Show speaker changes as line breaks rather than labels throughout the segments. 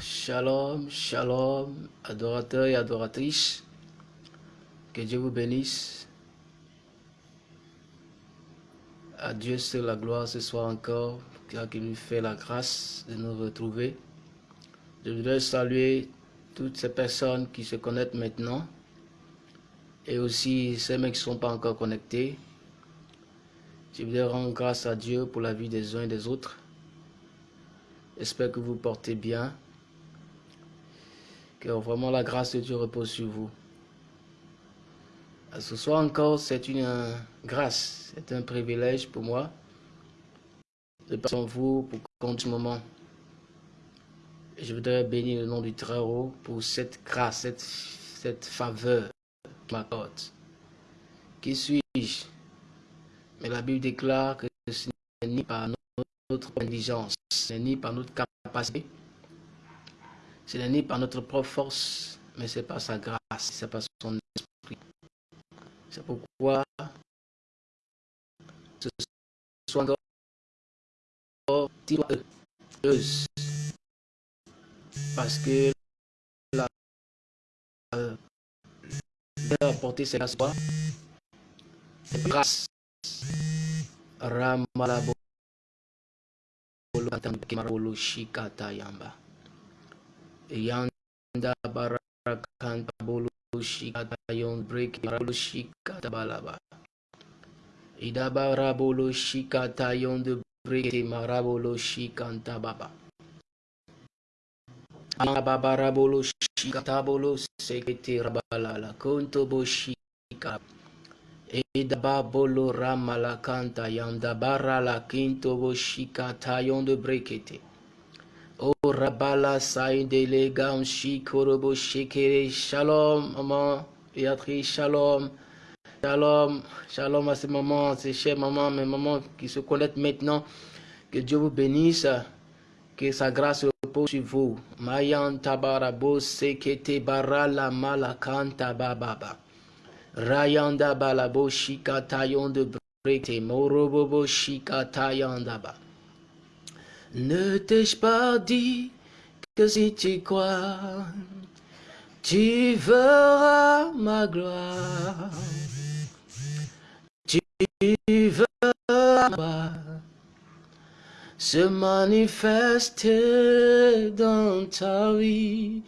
Shalom, shalom, adorateurs et adoratrices. Que Dieu vous bénisse. À Dieu la gloire ce soir encore, car il nous fait la grâce de nous retrouver. Je voudrais saluer toutes ces personnes qui se connectent maintenant et aussi ceux qui ne sont pas encore connectés. Je voudrais rendre grâce à Dieu pour la vie des uns et des autres. J'espère que vous portez bien. Que vraiment la grâce de Dieu repose sur vous. Ce soir encore, c'est une grâce, c'est un privilège pour moi de passer en vous pour compter ce moment. Je voudrais bénir le nom du Très-Haut pour cette grâce, cette, cette faveur qu'il m'accorde. Qui suis-je? Mais la Bible déclare que ce n'est ni par notre intelligence, ce n'est ni par notre capacité, ce n'est ni par notre propre force, mais c'est par sa grâce, c'est par son esprit. C'est pourquoi ce soit encore heureuse. Parce que la a apporté ses grâces grâce Ramalabo Shikata Yamba Yanda Barakan Bolo Shikata Yon Break Bolo Shikata Balaba Idabara Bolo Shikata Yon de Break Marabolo Shikanta Baba Ababara Bolo Shikata Bolo Sekete Rabalala Konto Boshika Edaba Bolo Ramala Kanta Yandabara la Kinto Boshikata Yon de Brekete O Rabala Saïdele Gam Shikorobo Shekere Shalom, maman, Béatrice, Shalom. Shalom, shalom à ces mamans, ces chers mamans, mes mamans qui se connaissent maintenant. Que Dieu vous bénisse, que sa grâce repose sur vous. Mayan tabarabo sekete barala malakanta bababa. Rayanda balabo shikatayon de brete morobobo shikatayandaba. Ne t'ai-je pas dit que si tu crois, tu verras ma gloire. Tu verras ma se manifester dans ta vie.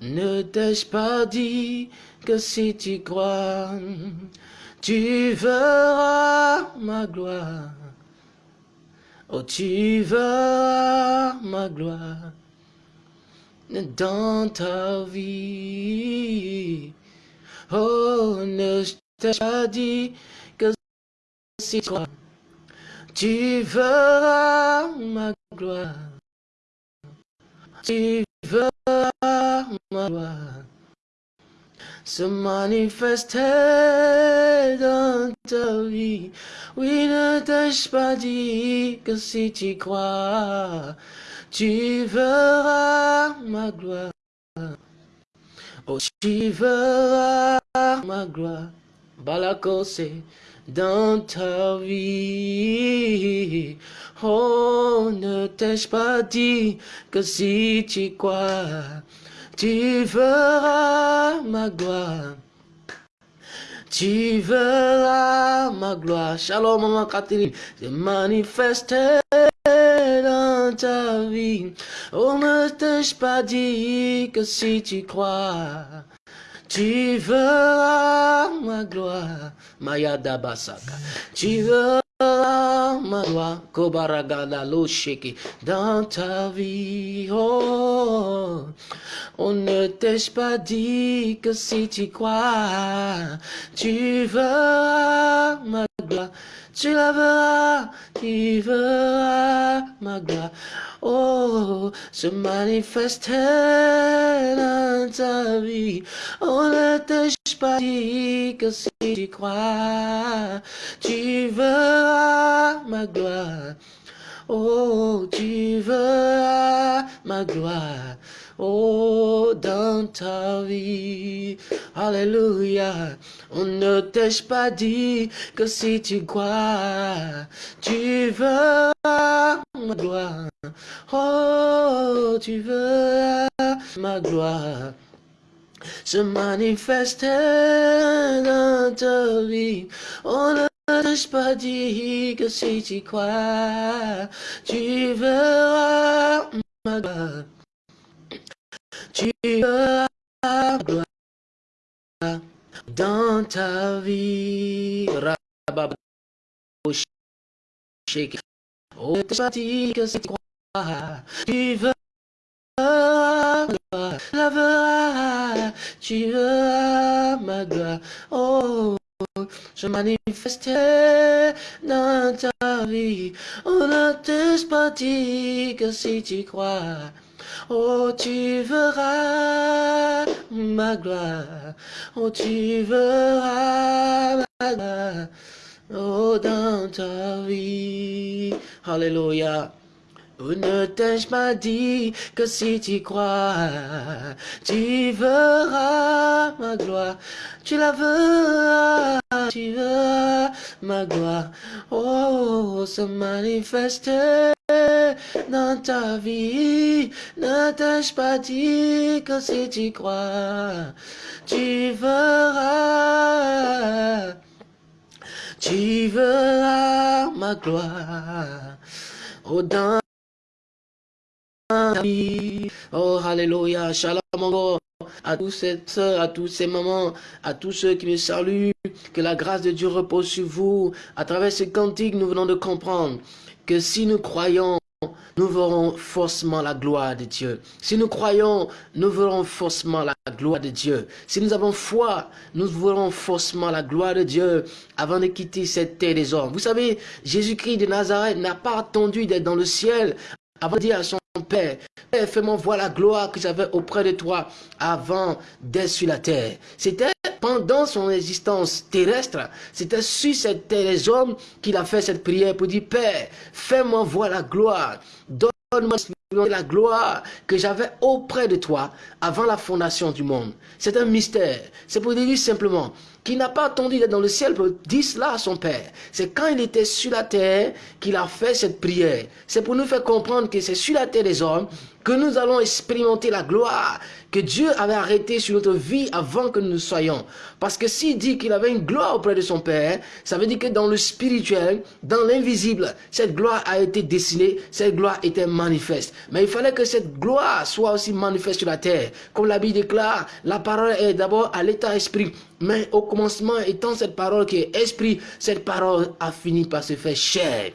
Ne t'ai-je pas dit que si tu crois, tu verras ma gloire. Oh, tu verras ma gloire dans ta vie. Oh, ne t'ai pas dit que si tu crois, tu verras ma gloire. Tu verras ma gloire se manifester dans ta vie. Oui, ne t'ai-je pas dit que si tu crois, tu verras ma gloire. Oh, tu verras ma gloire. Balakose dans ta vie. Oh, ne t'ai-je pas dit que si tu crois, tu verras ma gloire. Tu verras ma gloire. Shalom, maman Catherine. Se manifester dans ta vie. Oh, ne t'ai-je pas dit que si tu crois, tu verras ma gloire. Maya Dabasaka. Tu verras ma gloire. Kobaragada lo sheki. Dans ta vie. Oh. On ne t'ai-je pas dit que si tu crois, tu verras ma gloire, tu la verras, tu verras ma gloire. Oh, se manifester dans ta vie. On ne pas dit que si tu crois, tu verras ma gloire. Oh, tu verras ma gloire. Oh, dans ta vie. Alléluia. On ne t'ai-je pas dit que si tu crois, tu verras ma gloire. Oh, tu veux ma gloire se manifester dans ta vie. On ne t'ai pas dit que si tu crois, tu verras ma gloire. Tu verras ma gloire dans ta vie. Oh, pas dit que si tu crois, tu verras la verras, tu verras ma gloire. Oh, je manifestais dans ta vie. On ne te dit que si tu crois. Oh, tu verras ma gloire. Oh, tu verras ma gloire. Oh, dans ta vie. Alléluia. Ne t'ai pas dit que si tu crois, tu verras ma gloire. Tu la verras, tu verras ma gloire. Oh, se manifester dans ta vie. Ne t'ai pas dit que si tu crois, tu verras. Tu verras ma gloire. Oh, Oh, Alléluia, Shalom à tous ces soeurs, à tous ces mamans, à tous ceux qui me saluent, que la grâce de Dieu repose sur vous. À travers ce cantique, nous venons de comprendre que si nous croyons, nous verrons forcément la gloire de Dieu. Si nous croyons, nous verrons forcément la gloire de Dieu. Si nous avons foi, nous verrons forcément la gloire de Dieu avant de quitter cette terre des hommes. Vous savez, Jésus-Christ de Nazareth n'a pas attendu d'être dans le ciel avant de dire à son Père, Père, fais-moi voir la gloire que j'avais auprès de toi avant d'être sur la terre. C'était pendant son existence terrestre, c'était sur cette terre des hommes qu'il a fait cette prière pour dire, Père, fais-moi voir la gloire. Donne-moi la gloire que j'avais auprès de toi avant la fondation du monde. C'est un mystère. C'est pour dire simplement qu'il n'a pas attendu d'être dans le ciel pour dire cela à son Père. C'est quand il était sur la terre qu'il a fait cette prière. C'est pour nous faire comprendre que c'est sur la terre des hommes que nous allons expérimenter la gloire Dieu avait arrêtée sur notre vie avant que nous soyons. Parce que s'il dit qu'il avait une gloire auprès de son Père, ça veut dire que dans le spirituel, dans l'invisible, cette gloire a été dessinée, cette gloire était manifeste. Mais il fallait que cette gloire soit aussi manifeste sur la terre. Comme la Bible déclare, la parole est d'abord à l'état esprit. Mais au commencement, étant cette parole qui est esprit, cette parole a fini par se faire chair.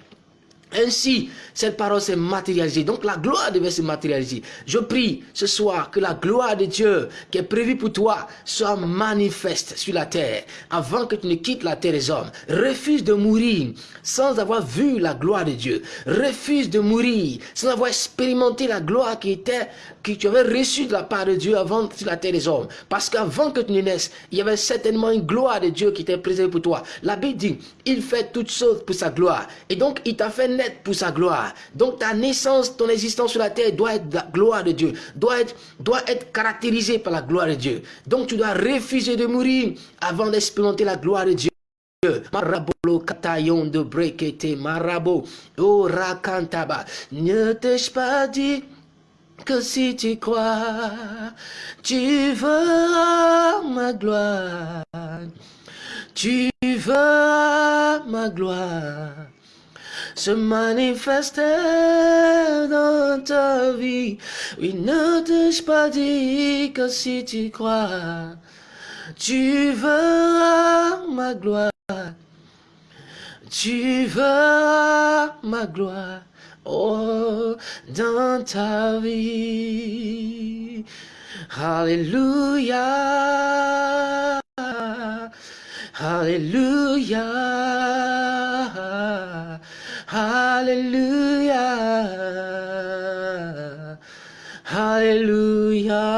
Ainsi, cette parole s'est matérialisée. Donc la gloire devait se matérialiser. Je prie ce soir que la gloire de Dieu qui est prévue pour toi soit manifeste sur la terre avant que tu ne quittes la terre des hommes. Refuse de mourir sans avoir vu la gloire de Dieu. Refuse de mourir sans avoir expérimenté la gloire qui était que tu avais reçue de la part de Dieu avant sur la terre des hommes. Parce qu'avant que tu ne naisses, il y avait certainement une gloire de Dieu qui était présente pour toi. La Bible dit, il fait toutes choses pour sa gloire. Et donc, il t'a fait pour sa gloire. Donc ta naissance, ton existence sur la terre doit être la gloire de Dieu, doit être, doit être caractérisée par la gloire de Dieu. Donc tu dois refuser de mourir avant d'expérimenter la gloire de Dieu. Marabolo katayon de marabo o rakantaba ne t'ai-je pas dit que si tu crois tu verras ma gloire tu verras ma gloire se manifester dans ta vie. Oui, ne t'ai-je pas dit que si tu crois, tu verras ma gloire. Tu verras ma gloire, oh, dans ta vie. Alléluia. Alléluia. Hallelujah. Hallelujah.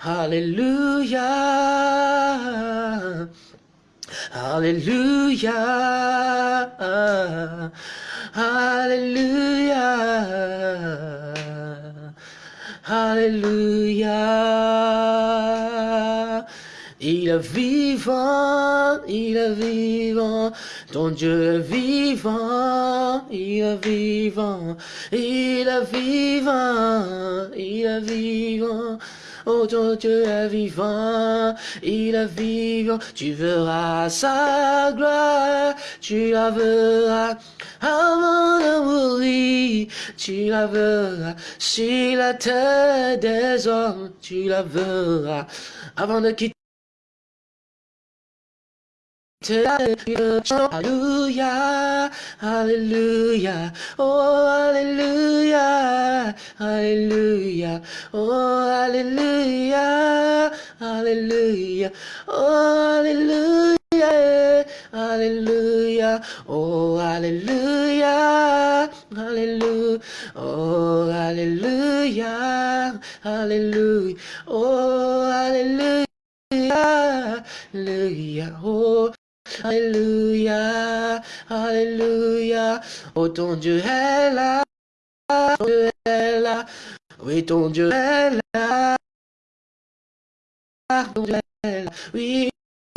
Hallelujah. Hallelujah. Hallelujah. Hallelujah. Il est vivant, il est vivant. Ton Dieu est vivant, il est vivant. Il est vivant, il est vivant. Oh, ton Dieu est vivant, il est vivant. Tu verras sa gloire, tu la verras avant de mourir. Tu la verras sur la terre des hommes, tu la verras avant de quitter. Alléluia, Alléluia, oh Alléluia, Alléluia, oh Alléluia, Alléluia, oh Alléluia, Alléluia, oh Alléluia, Alléluia, oh Alléluia, Alléluia, oh Alléluia, Alléluia, oh Alléluia, Alléluia. Oh ton Dieu est là, ton Dieu est là. Oui, ton Dieu est là. Ton Dieu est là. Oui,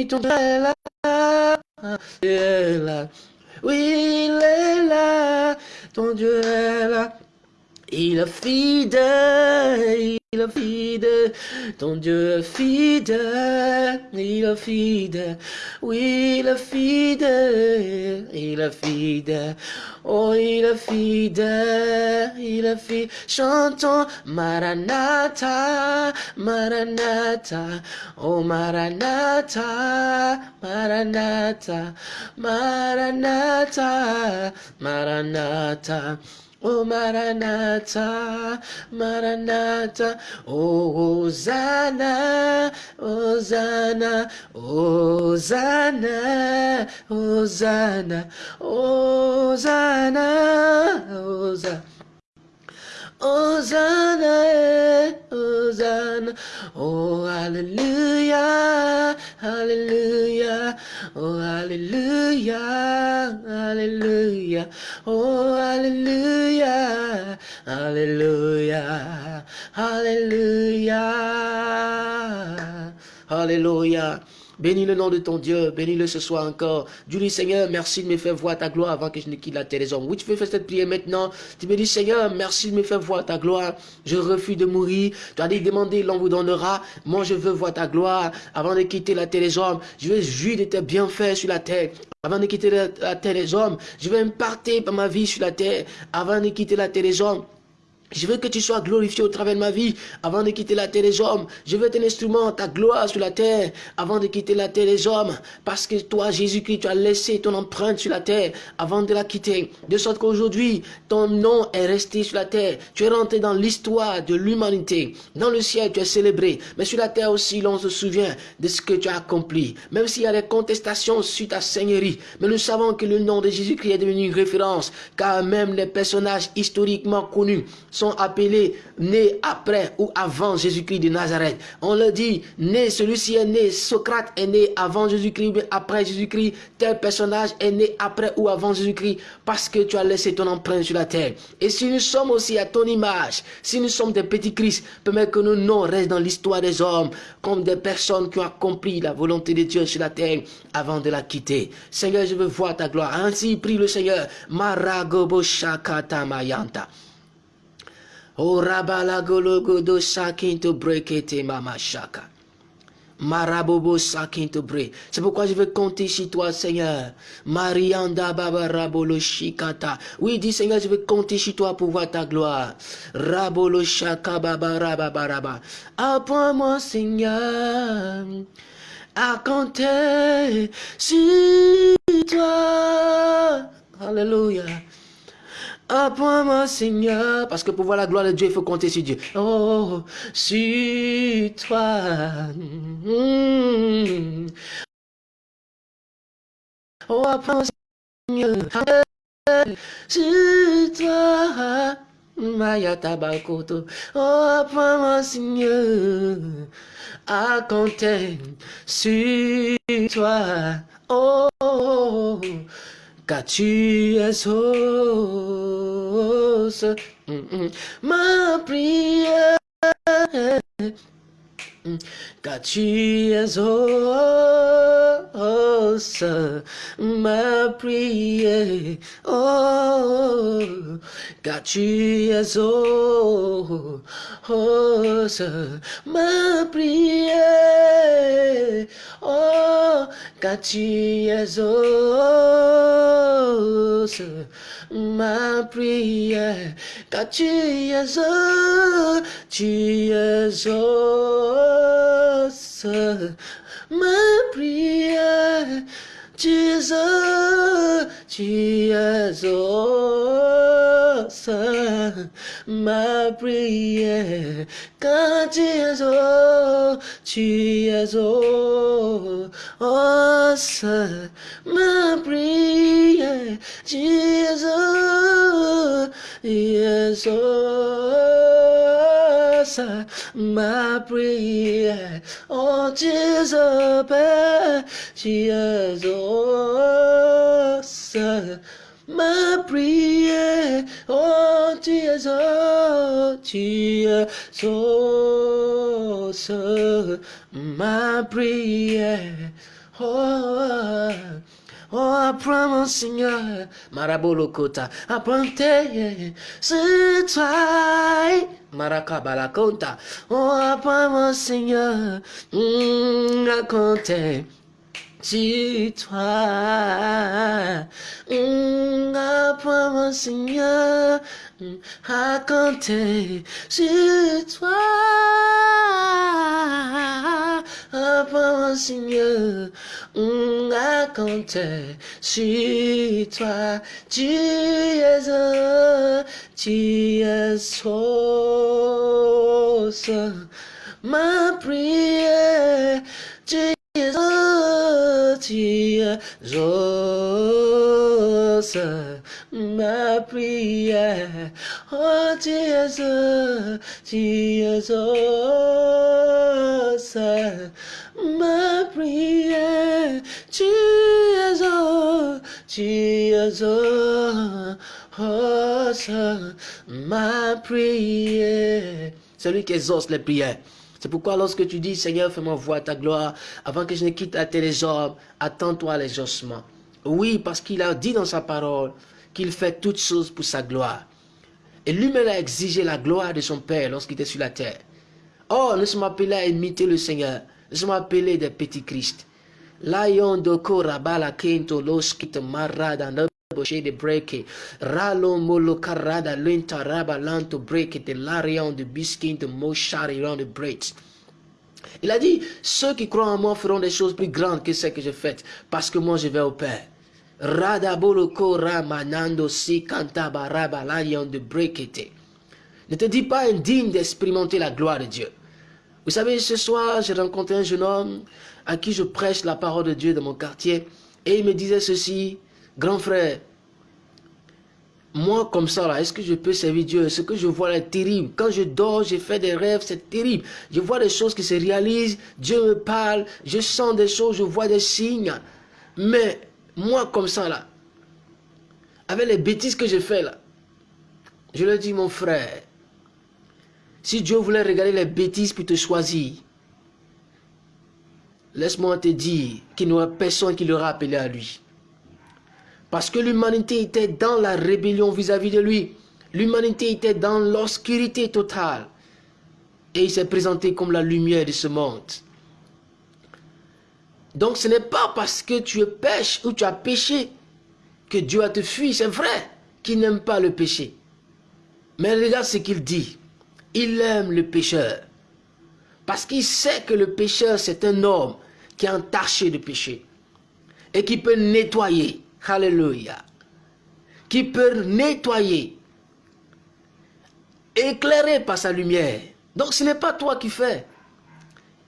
ton Dieu est là. Dieu est là. Oui, il est là. Ton Dieu est là. Il est fidèle, il est fidèle, ton Dieu est fidèle, il est fidèle, oui, il est fidèle, il est fidèle, oh, il est fidèle, il est fidèle, chantons Maranatha, Maranatha, oh, Maranatha, Maranatha, Maranatha, Maranatha. Oh Maranatha, Maranatha, oh Hosanna, Hosanna, Hosanna, Hosanna, Hosanna, Hosanna. Hosanna, Hosanna, oh Hallelujah, Hallelujah, oh Hallelujah, Hallelujah, oh Hallelujah, Hallelujah, Hallelujah, Hallelujah. Bénis le nom de ton Dieu, bénis-le ce soir encore. Dieu dis Seigneur, merci de me faire voir ta gloire avant que je ne quitte la terre des hommes. Oui, tu peux faire cette prière maintenant. Tu me dis Seigneur, merci de me faire voir ta gloire. Je refuse de mourir. Tu as dit demander, l'on vous donnera. Moi, je veux voir ta gloire avant de quitter la terre des hommes. Je veux jouir de tes bienfaits sur la terre. Avant de quitter la, terre des hommes, je veux imparter ma vie sur la terre. Avant de quitter la terre des hommes, je veux que tu sois glorifié au travers de ma vie avant de quitter la terre des hommes. Je veux être un instrument, ta gloire sur la terre avant de quitter la terre des hommes. Parce que toi, Jésus-Christ, tu as laissé ton empreinte sur la terre avant de la quitter. De sorte qu'aujourd'hui, ton nom est resté sur la terre. Tu es rentré dans l'histoire de l'humanité. Dans le ciel, tu es célébré. Mais sur la terre aussi, l'on se souvient de ce que tu as accompli. Même s'il y a des contestations sur ta seigneurie. Mais nous savons que le nom de Jésus-Christ est devenu une référence. Car même les personnages historiquement connus sont appelés nés après ou avant Jésus-Christ de Nazareth. On le dit, né, celui-ci est né, Socrate est né avant Jésus-Christ, mais après Jésus-Christ, tel personnage est né après ou avant Jésus-Christ, parce que tu as laissé ton empreinte sur la terre. Et si nous sommes aussi à ton image, si nous sommes des petits Christ, permets que nos noms restent dans l'histoire des hommes, comme des personnes qui ont accompli la volonté de Dieu sur la terre avant de la quitter. Seigneur, je veux voir ta gloire. Ainsi prie le Seigneur. Maragobo Shakata Mayanta. Oh rabala gologodo sakinto brekete mama shaka. Marabobo sakinto bre. C'est pourquoi je veux compter sur toi, Seigneur. Marianda baba rabolo shikata. Oui, dis Seigneur, je veux compter sur toi pour voir ta gloire. Rabolo shaka baba rababaraba. Apprends-moi, Seigneur, à compter sur toi. Alléluia. Apprends-moi, Seigneur, parce que pour voir la gloire de Dieu, il faut compter sur Dieu. Oh, sur toi. Oh, apprends-moi, Seigneur, sur toi. Maya tabakoto. Oh, apprends-moi, Seigneur, à compter sur toi. Oh, car tu es sauce. Ma prière car tu es ma prière, oh, car tu es ma prière, oh, car tu es ma prière, car tu es tu es ma prière, Jesus, Jesus, ma prière, quand Jesus, Jesus, ma prière, Jesus, Jesus, ma prière, oh Jesus, Jesus, ma prière, oh Jesus, Jesus, ma prière, oh. Oh, apprends mon Seigneur, Marabolokota, apprends c'est toi, Marakabalakonta. Oh, apprends mon Seigneur, mm, raconter. C'est toi, mm, apprends mon Seigneur, mm, raconter. C'est toi, apprends mon Seigneur, raconter sur toi. Tu es un, tu es sauce. Ma prière, tu es un, tu es sauce. Ma prière, oh es sauce ma prière. Tu es oh, ma prière. Celui qui exauce les prières. C'est pourquoi lorsque tu dis, Seigneur, fais-moi voir ta gloire, avant que je ne quitte des hommes, attends-toi l'exaucement. Oui, parce qu'il a dit dans sa parole qu'il fait toutes choses pour sa gloire. Et lui-même a exigé la gloire de son Père lorsqu'il était sur la terre. Oh, nous sommes appelés à imiter le Seigneur. Nous sommes appelés des petits Christ. Lion kento loskit marada de breke. Ralo molo karada lenta raba lanto breke de l'arion de biskin de de. Il a dit, ceux qui croient en moi feront des choses plus grandes que celles que j'ai faites, parce que moi je vais au Père. Rada boloko ramanando si kantaba raba l'arion de brekete. Ne te dis pas indigne d'expérimenter la gloire de Dieu. Vous savez, ce soir, j'ai rencontré un jeune homme à qui je prêche la parole de Dieu dans mon quartier. Et il me disait ceci, grand frère, moi comme ça là, est-ce que je peux servir Dieu? Ce que je vois là est terrible. Quand je dors, j'ai fait des rêves, c'est terrible. Je vois des choses qui se réalisent, Dieu me parle, je sens des choses, je vois des signes. Mais moi comme ça là, avec les bêtises que je fais là, je lui dis mon frère, si Dieu voulait regarder les bêtises pour te choisir, laisse-moi te dire qu'il n'y aura personne qui l'aura appelé à lui. Parce que l'humanité était dans la rébellion vis-à-vis de lui. L'humanité était dans l'obscurité totale. Et il s'est présenté comme la lumière de ce monde. Donc ce n'est pas parce que tu pêches ou tu as péché que Dieu a te fui. C'est vrai qu'il n'aime pas le péché. Mais regarde ce qu'il dit il aime le pécheur. Parce qu'il sait que le pécheur, c'est un homme qui est entaché de péché. Et qui peut nettoyer. Alléluia. Qui peut nettoyer. Éclairer par sa lumière. Donc ce n'est pas toi qui fais.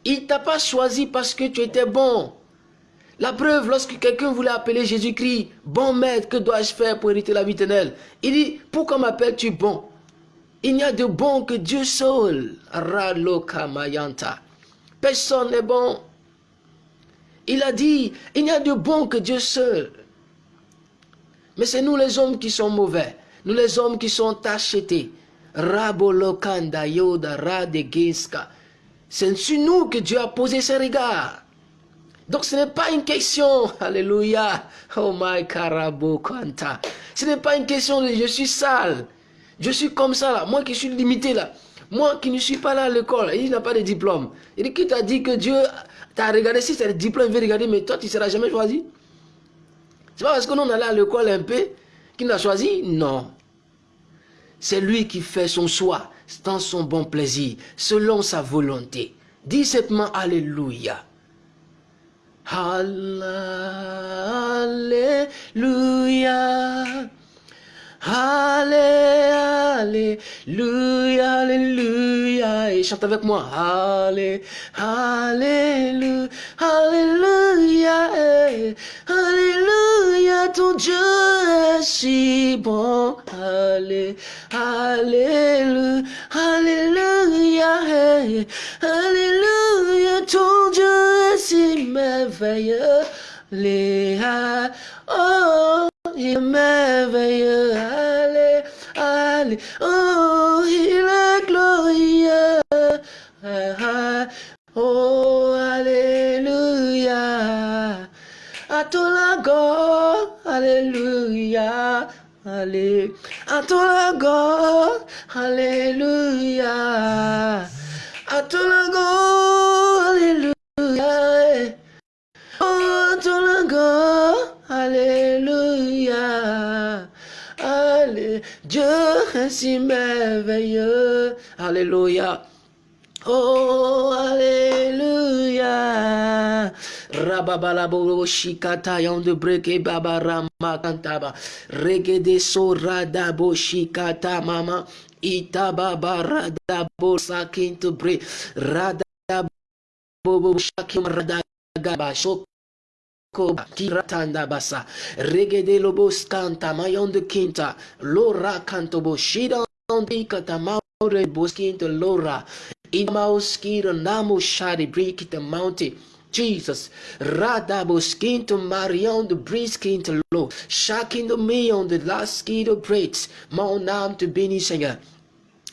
Il t'a pas choisi parce que tu étais bon. La preuve, lorsque quelqu'un voulait appeler Jésus-Christ, bon maître, que dois-je faire pour hériter la vie éternelle? Il dit, pourquoi m'appelles-tu bon il n'y a de bon que Dieu seul. Mayanta. Personne n'est bon. Il a dit, il n'y a de bon que Dieu seul. Mais c'est nous les hommes qui sommes mauvais. Nous les hommes qui sont achetés. Rabolokanda yoda. C'est sur nous que Dieu a posé ses regards. Donc ce n'est pas une question, alléluia, oh my carabo quanta. Ce n'est pas une question de je suis sale, je suis comme ça là, moi qui suis limité là, moi qui ne suis pas là à l'école, il n'a pas de diplôme. Et qui t'a dit que Dieu t'a regardé, si c'est le diplôme, il veut regarder, mais toi tu ne seras jamais choisi? C'est pas parce que nous on allait à l'école un peu qu'il n'a choisi, non. C'est lui qui fait son choix dans son bon plaisir, selon sa volonté. Dis simplement Alléluia. Alléluia. Alléluia, Alléluia. Et chante avec moi. Allé, Alléluia, Alléluia, Alléluia. Ton Dieu est si bon. Allé, Alléluia, Alléluia, Alléluia. Ton Dieu est si merveilleux. Léa, oh, il est merveilleux. Oh, il est glorieux. Oh, Alléluia. À ton lago, Alléluia. Allez, à ton lago, Alléluia. À ton lago, Alléluia. Oh, ton lago, Alléluia. Dieu est si merveilleux. Alléluia. Oh, Alléluia. Rababalabo shikata de breke baba rama kantaba. Regede so radabo shikata mama. Itaba baradabo sakinto bre. Radabo shakim radagaba shok Koba kiratanda basa regede lobos canta mayondo quinta lora canto boshida ondikata maure bosquinto lora. Imauskira namo shari brikita mountain. Jesus, Radabos quinto Marion do Bris quinto Lo, shakindo me Mion do Las Quinto Brits, Mão Nam do Bini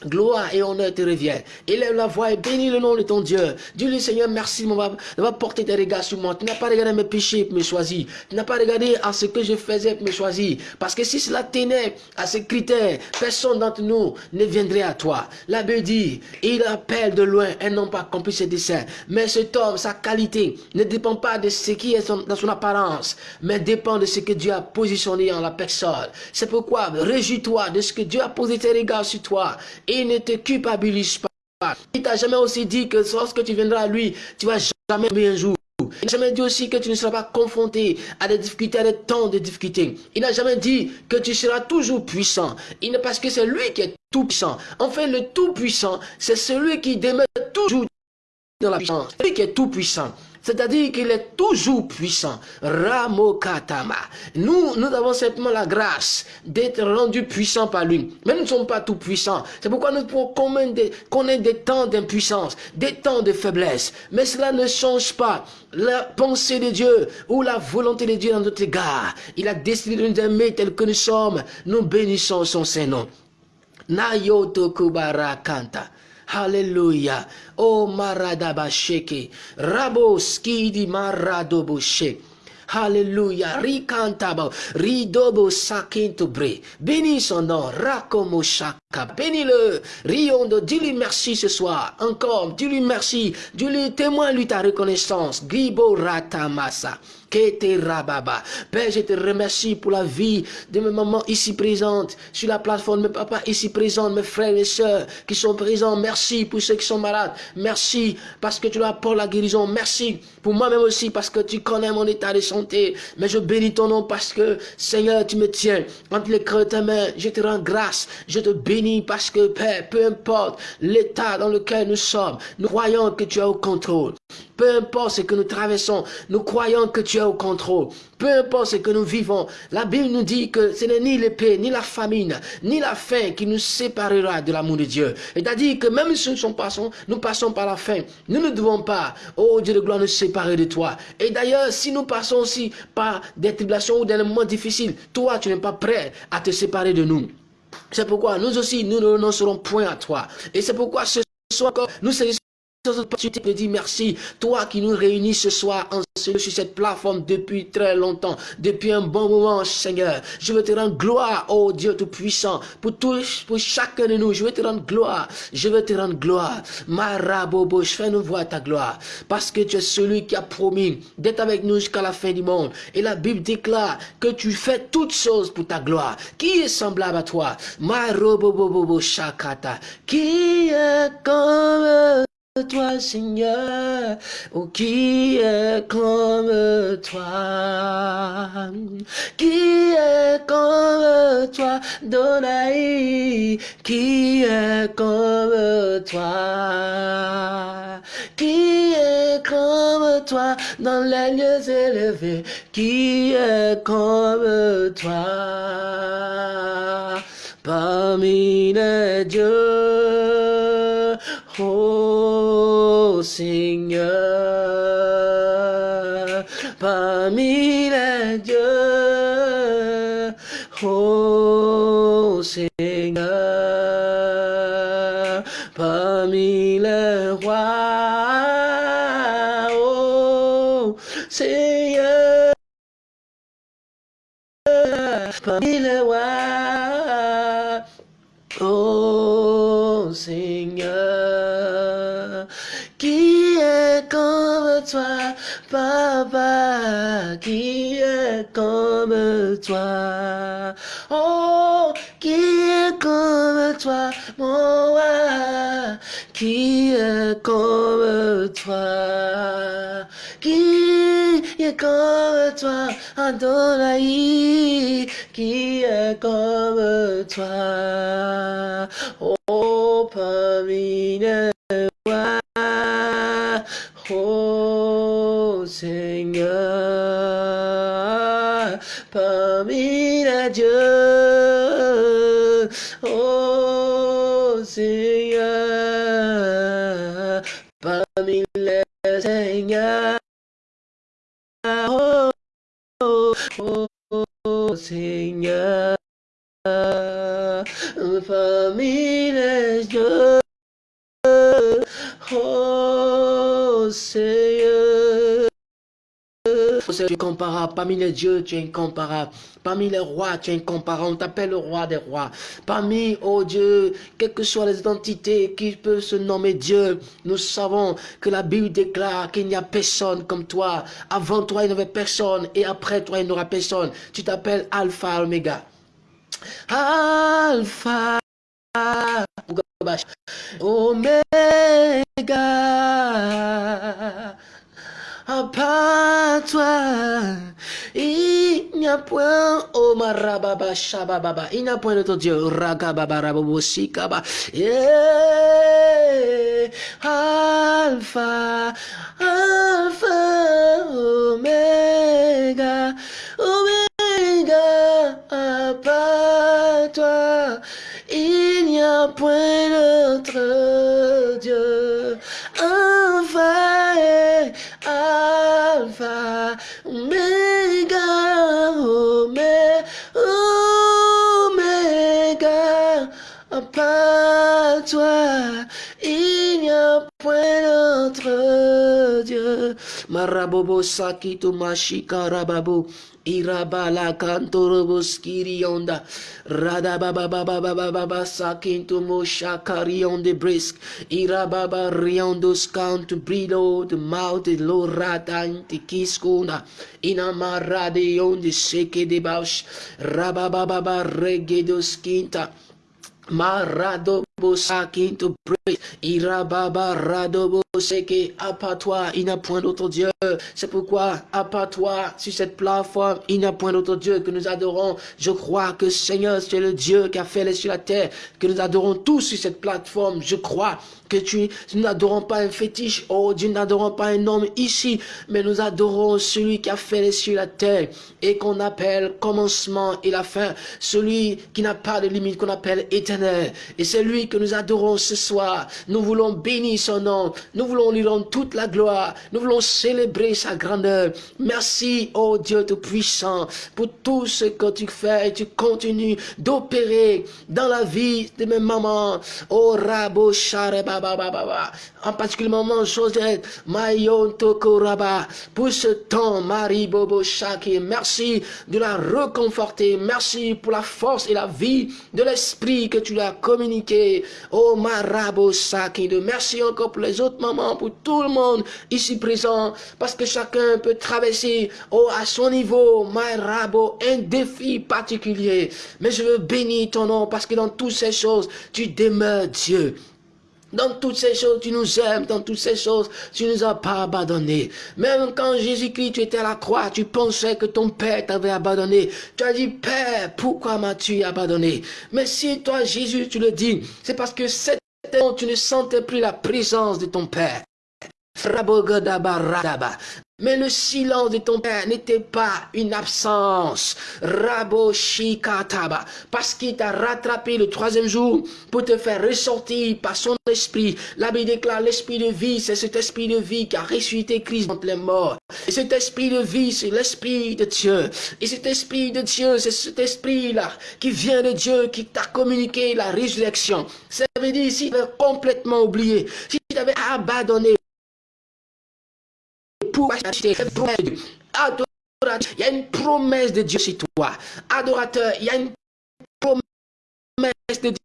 Gloire et honneur te reviennent. Élève la voix et bénis le nom de ton Dieu. Dis-lui, Seigneur, merci d'avoir porté tes regards sur moi. Tu n'as pas regardé mes péchés pour me choisir. Tu n'as pas regardé à ce que je faisais pour me choisir. Parce que si cela tenait à ces critères, personne d'entre nous ne viendrait à toi. La Bible dit, il appelle de loin et non pas accompli ses desseins. Mais cet homme, sa qualité, ne dépend pas de ce qui est dans son apparence, mais dépend de ce que Dieu a positionné en la personne. C'est pourquoi, réjouis-toi de ce que Dieu a posé tes regards sur toi il ne te culpabilise pas. Il t'a jamais aussi dit que lorsque tu viendras à lui, tu vas jamais oublier un jour. Il n'a jamais dit aussi que tu ne seras pas confronté à des difficultés, à des temps de difficultés. Il n'a jamais dit que tu seras toujours puissant. Il n'est parce que c'est lui qui est tout puissant. Enfin, le tout puissant, c'est celui qui demeure toujours dans la puissance. Lui qui est tout puissant. C'est-à-dire qu'il est toujours puissant. Ramokatama. Nous, nous avons simplement la grâce d'être rendus puissants par lui. Mais nous ne sommes pas tout puissants. C'est pourquoi nous pouvons connaître des temps d'impuissance, des temps de faiblesse. Mais cela ne change pas la pensée de Dieu ou la volonté de Dieu dans notre égard. Il a décidé de nous aimer tel que nous sommes. Nous bénissons son Saint-Nom. Nayoto Kanta. Alléluia. Oh maradabasheke. Rabo skidi maradoboshe. Alléluia. Ricantabo. Ridobo sakinto bre. Bénis son nom. Rakomo shaka. Bénis-le. Riondo. Dis-lui merci ce soir. Encore. Dis-lui merci. Dis-lui témoin-lui ta reconnaissance. Gribo ratamasa. Rababa. Père, je te remercie pour la vie de mes mamans ici présentes, sur la plateforme, mes papas ici présents, mes frères et sœurs qui sont présents. Merci pour ceux qui sont malades. Merci parce que tu leur apportes la guérison. Merci pour moi-même aussi parce que tu connais mon état de santé. Mais je bénis ton nom parce que, Seigneur, tu me tiens entre les creux de ta main. Je te rends grâce. Je te bénis parce que, Père, peu importe l'état dans lequel nous sommes, nous croyons que tu es au contrôle. Peu importe ce que nous traversons, nous croyons que tu es au contrôle. Peu importe ce que nous vivons, la Bible nous dit que ce n'est ni l'épée, ni la famine, ni la faim qui nous séparera de l'amour de Dieu. C'est-à-dire que même si nous passons, nous passons par la faim, nous ne devons pas, oh Dieu de gloire, nous séparer de toi. Et d'ailleurs, si nous passons aussi par des tribulations ou des moments difficiles, toi, tu n'es pas prêt à te séparer de nous. C'est pourquoi nous aussi, nous ne renoncerons point à toi. Et c'est pourquoi ce soir, nous saisissons opportunité te dire merci. Toi qui nous réunis ce soir sur cette plateforme depuis très longtemps, depuis un bon moment, Seigneur. Je veux te rendre gloire, oh Dieu Tout-Puissant, pour tous, pour chacun de nous. Je veux te rendre gloire. Je veux te rendre gloire. Marabobo, je fais nous voir ta gloire. Parce que tu es celui qui a promis d'être avec nous jusqu'à la fin du monde. Et la Bible déclare que tu fais toutes choses pour ta gloire. Qui est semblable à toi? Marobobobo shakata. Qui est comme toi, Seigneur, oh, qui est comme toi, qui est comme toi, Donaï, qui est comme toi, qui est comme toi dans les lieux élevés, qui est comme toi? Parmi les dieux. Oh Seigneur, parmi les dieux, oh Seigneur, parmi les rois, oh Seigneur, parmi les rois, toi, Papa, qui est comme toi, oh, qui est comme toi, mon roi, qui est comme toi, qui est comme toi, Adonai, qui est comme toi, oh, parmi oh, Tu es incomparable. Parmi les dieux, tu es incomparable. Parmi les rois, tu es incomparable. On t'appelle le roi des rois. Parmi, oh Dieu, quelles que soient les identités qui peuvent se nommer Dieu, nous savons que la Bible déclare qu'il n'y a personne comme toi. Avant toi, il n'y avait personne. Et après toi, il n'y aura personne. Tu t'appelles Alpha, Omega. Alpha, Omega. À part toi, il n'y a point, oh marababa, shabababa, il n'y a point d'autre Dieu, ragababa, rabobo, sikaba, yeah, alpha, alpha, omega, omega, à part toi, il n'y a point d'autre Dieu, alpha, alpha, omega, omega, omega, à toi, il n'y a point d'autre Dieu. Marabobo sakito mashika rababo. Irabala kantorobos kirionda. Radababababababa sakinto moshakarion de brisk. Irababa riondos kanto brido de maute lo kiskuna. Inamarade on de seke de bausch. Rabababa regedos quinta. Marado Praise. Irababa Radobo Seke. À part toi, il n'y a point d'autre Dieu. C'est pourquoi, à part toi, sur cette plateforme, il n'y a point d'autre Dieu que nous adorons. Je crois que Seigneur, c'est le Dieu qui a fait les et la terre, que nous adorons tous sur cette plateforme. Je crois que tu, nous n'adorons pas un fétiche. Oh Dieu, nous n'adorons pas un homme ici, mais nous adorons celui qui a fait les et la terre et qu'on appelle commencement et la fin. Celui qui n'a pas de limite, qu'on appelle éternel. Et c'est lui que nous adorons ce soir. Nous voulons bénir son nom. Nous voulons lui rendre toute la gloire. Nous voulons célébrer sa grandeur. Merci, oh Dieu Tout-Puissant, pour tout ce que tu fais et tu continues d'opérer dans la vie de mes mamans. Oh Rabo Baba. En particulièrement Josette, Mayon Toko Pour ce temps, Marie Bobo Shaki. Merci de la reconforter. Merci pour la force et la vie de l'esprit que tu lui as Oh Marabo Saki. De merci encore pour les autres mamans, pour tout le monde ici présent. Parce que chacun peut traverser oh, à son niveau, Marabo, un défi particulier. Mais je veux bénir ton nom parce que dans toutes ces choses, tu demeures Dieu. Dans toutes ces choses, tu nous aimes. Dans toutes ces choses, tu nous as pas abandonnés. Même quand Jésus-Christ, tu étais à la croix, tu pensais que ton Père t'avait abandonné. Tu as dit, Père, pourquoi m'as-tu abandonné? Mais si toi, Jésus, tu le dis, c'est parce que cette tu ne sentais plus la présence de ton Père. Mais le silence de ton père n'était pas une absence. Raboshikataba. Parce qu'il t'a rattrapé le troisième jour pour te faire ressortir par son esprit. La Bible déclare l'esprit de vie, c'est cet esprit de vie qui a ressuscité Christ entre les morts. Et cet esprit de vie, c'est l'esprit de Dieu. Et cet esprit de Dieu, c'est cet esprit-là qui vient de Dieu, qui t'a communiqué la résurrection. Ça veut dire, si tu avais complètement oublié, si tu avais abandonné il y a une promesse de Dieu sur toi. Adorateur, il y a une promesse de Dieu.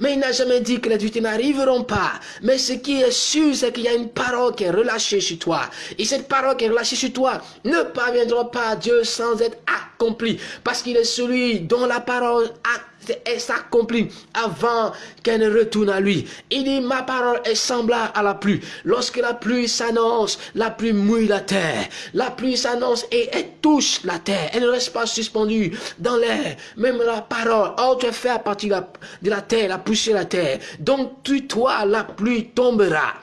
Mais il n'a jamais dit que les vérités n'arriveront pas. Mais ce qui est sûr, c'est qu'il y a une parole qui est relâchée sur toi. Et cette parole qui est relâchée sur toi ne parviendra pas à Dieu sans être accomplie. Parce qu'il est celui dont la parole a s'accomplit avant qu'elle ne retourne à lui. Il dit, ma parole est semblable à la pluie. Lorsque la pluie s'annonce, la pluie mouille la terre. La pluie s'annonce et elle touche la terre. Elle ne reste pas suspendue dans l'air. Même la parole, oh, tu fait à partir de la terre, la poussière de la terre. Donc, tu, toi, la pluie tombera.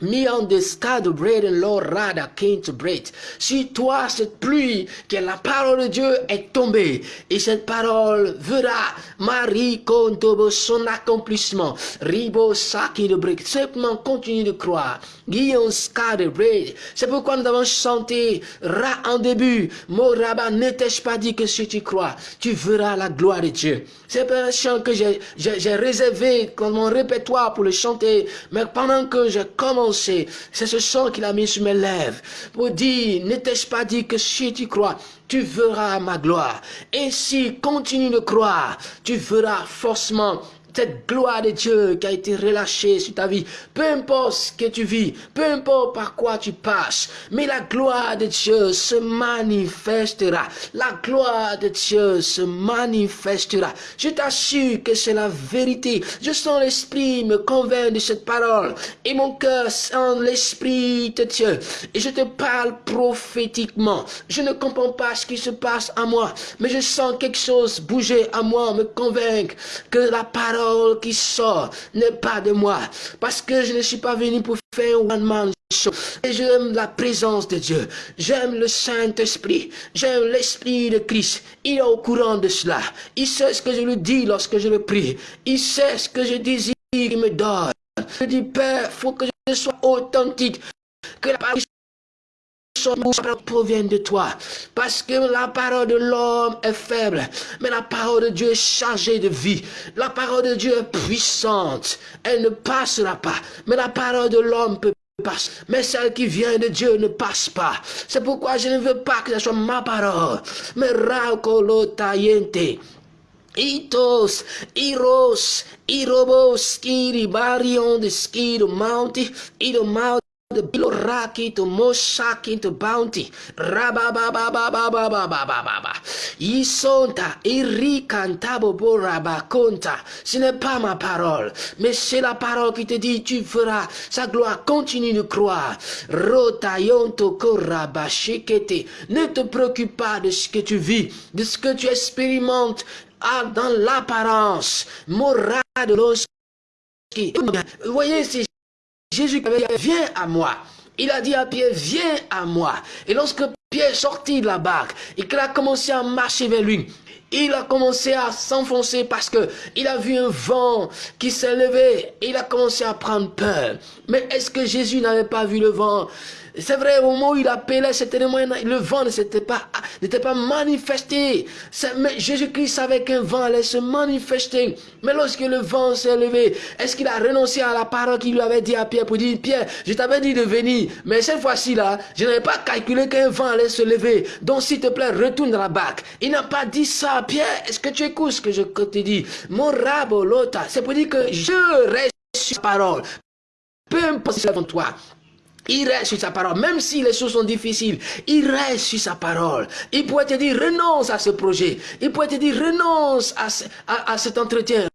Sky the bread and Lord Rada came to bread. Si toi, cette pluie, que la parole de Dieu est tombée, et cette parole verra Marie Kontobo son accomplissement. Ribo Saki de bread. Simplement continue de croire. Guillaume sky the bread. C'est pourquoi nous avons chanté Ra en début. Moraba, ne t'ai-je pas dit que si tu crois, tu verras la gloire de Dieu. C'est un chant que j'ai réservé comme mon répertoire pour le chanter. Mais pendant que je commence c'est ce chant qu'il a mis sur mes lèvres pour dire, ne t'ai-je pas dit que si tu crois, tu verras ma gloire. Et si continue de croire, tu verras forcément cette gloire de Dieu qui a été relâchée sur ta vie, peu importe ce que tu vis, peu importe par quoi tu passes, mais la gloire de Dieu se manifestera. La gloire de Dieu se manifestera. Je t'assure que c'est la vérité. Je sens l'Esprit me convainc de cette parole et mon cœur sent l'Esprit de Dieu. Et je te parle prophétiquement. Je ne comprends pas ce qui se passe à moi, mais je sens quelque chose bouger à moi, me convaincre que la parole qui sort n'est pas de moi. Parce que je ne suis pas venu pour faire un one-man show. Et j'aime la présence de Dieu. J'aime le Saint-Esprit. J'aime l'Esprit de Christ. Il est au courant de cela. Il sait ce que je lui dis lorsque je le prie. Il sait ce que je désire qu'il me donne. Je dis, Père, faut que je sois authentique. Provient de toi. Parce que la parole de l'homme est faible, mais la parole de Dieu est chargée de vie. La parole de Dieu est puissante. Elle ne passera pas. Mais la parole de l'homme peut passer. Mais celle qui vient de Dieu ne passe pas. C'est pourquoi je ne veux pas que ce soit ma parole. Mais tayente. Itos, Iros, Irobos, Skiri, Barion, the Skiro, Mounty, Ido Mount, the biloraki to moshaki to bounty rabababababababababa isonta irikantabo borabakonta ce n'est pas ma parole mais c'est la parole qui te dit tu feras sa gloire continue de croire rotayonto korabashikete ne te préoccupe pas de ce que tu vis de ce que tu expérimentes ah, dans l'apparence morale de Vous voyez, c'est Jésus viens à moi. Il a dit à Pierre, viens à moi. Et lorsque Pierre sortit de la barque et qu'il a commencé à marcher vers lui, il a commencé à s'enfoncer parce que il a vu un vent qui s'est levé. Il a commencé à prendre peur. Mais est-ce que Jésus n'avait pas vu le vent? C'est vrai, au moment où il appelait, c'était le vent ne s'était pas, n'était pas manifesté. Mais Jésus-Christ savait qu'un vent allait se manifester. Mais lorsque le vent s'est levé, est-ce qu'il a renoncé à la parole qu'il lui avait dit à Pierre pour dire, Pierre, je t'avais dit de venir, mais cette fois-ci là, je n'avais pas calculé qu'un vent allait se lever. Donc s'il te plaît, retourne dans la barque. Il n'a pas dit ça, Pierre. Est-ce que tu écoutes ce que je te dis? Mon rabolota, c'est pour dire que je reste sur la parole. Peu importe ce toi. Il reste sur sa parole, même si les choses sont difficiles, il reste sur sa parole. Il pourrait te dire renonce à ce projet, il pourrait te dire renonce à, cet entretien,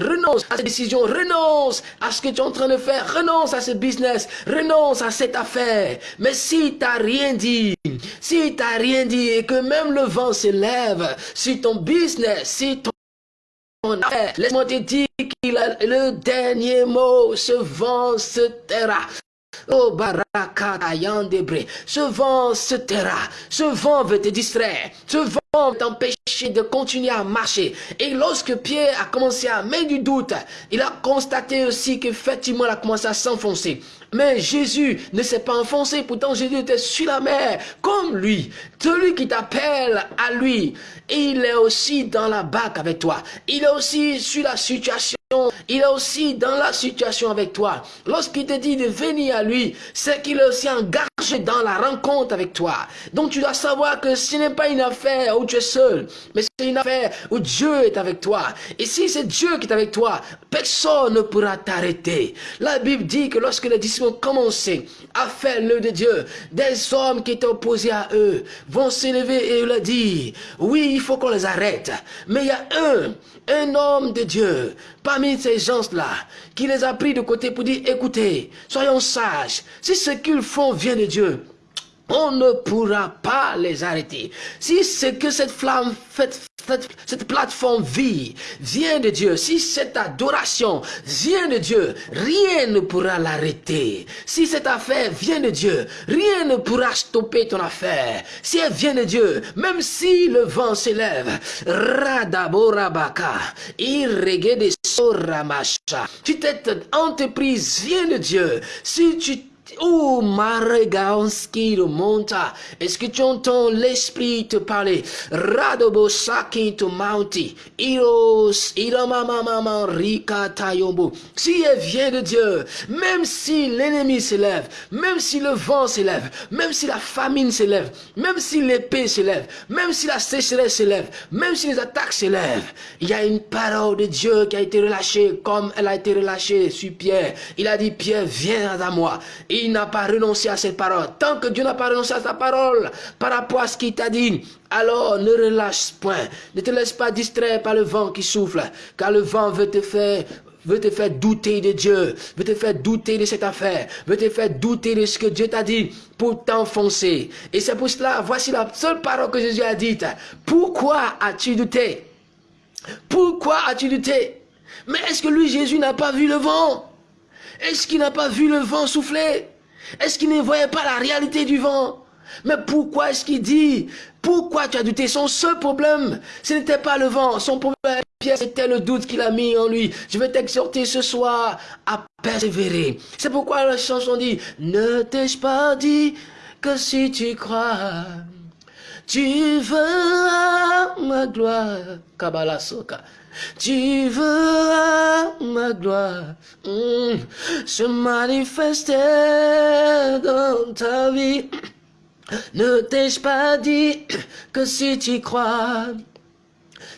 renonce à cette décision, renonce à ce que tu es en train de faire, renonce à ce business, renonce à cette affaire. Mais si tu rien dit, si tu rien dit et que même le vent s'élève sur ton business, si ton affaire, laisse-moi te dire qu'il a le dernier mot, ce vent se taira. Oh Baraka Debré, ce vent se taira, ce vent veut te distraire, ce vent veut t'empêcher de continuer à marcher. Et lorsque Pierre a commencé à mettre du doute, il a constaté aussi qu'effectivement il a commencé à s'enfoncer. Mais Jésus ne s'est pas enfoncé, pourtant Jésus était sur la mer, comme lui. Celui qui t'appelle à lui, il est aussi dans la barque avec toi. Il est aussi sur la situation il est aussi dans la situation avec toi. Lorsqu'il te dit de venir à lui, c'est qu'il est aussi engagé dans la rencontre avec toi. Donc tu dois savoir que ce n'est pas une affaire où tu es seul, mais c'est une affaire où Dieu est avec toi. Et si c'est Dieu qui est avec toi, personne ne pourra t'arrêter. La Bible dit que lorsque les disciples ont commencé à faire l'œuvre de Dieu, des hommes qui étaient opposés à eux vont s'élever et leur dire, oui, il faut qu'on les arrête. Mais il y a un un homme de Dieu parmi ces gens-là qui les a pris de côté pour dire, écoutez, soyons sages, si ce qu'ils font vient de Dieu, on ne pourra pas les arrêter. Si c'est que cette flamme, cette, plateforme vie vient de Dieu, si cette adoration vient de Dieu, rien ne pourra l'arrêter. Si cette affaire vient de Dieu, rien ne pourra stopper ton affaire. Si elle vient de Dieu, même si le vent s'élève, Radaborabaka, de Soramacha, si cette entreprise vient de Dieu, si tu Oh, Maregaonski monta. Est-ce que tu entends l'esprit te parler? Radobo Tayombo. Si elle vient de Dieu, même si l'ennemi s'élève, même si le vent s'élève, même si la famine s'élève, même si l'épée s'élève, même si la sécheresse s'élève, même si les attaques s'élèvent, il y a une parole de Dieu qui a été relâchée comme elle a été relâchée sur Pierre. Il a dit, Pierre, viens à moi n'a pas renoncé à cette parole. Tant que Dieu n'a pas renoncé à sa parole par rapport à ce qu'il t'a dit, alors ne relâche point. Ne te laisse pas distraire par le vent qui souffle, car le vent veut te faire veut te faire douter de Dieu, veut te faire douter de cette affaire, veut te faire douter de ce que Dieu t'a dit pour t'enfoncer. Et c'est pour cela, voici la seule parole que Jésus a dite. Pourquoi as-tu douté? Pourquoi as-tu douté? Mais est-ce que lui, Jésus, n'a pas vu le vent? Est-ce qu'il n'a pas vu le vent souffler? Est-ce qu'il ne voyait pas la réalité du vent? Mais pourquoi est-ce qu'il dit Pourquoi tu as douté? Son seul problème, ce n'était pas le vent. Son problème, c'était le doute qu'il a mis en lui. Je vais t'exhorter ce soir à persévérer. C'est pourquoi la chanson dit, ne t'ai-je pas dit que si tu crois, tu veux ma gloire. Kabbalah Soka. Tu veux ma gloire hmm, se manifester dans ta vie. Ne t'ai-je pas dit que si tu crois,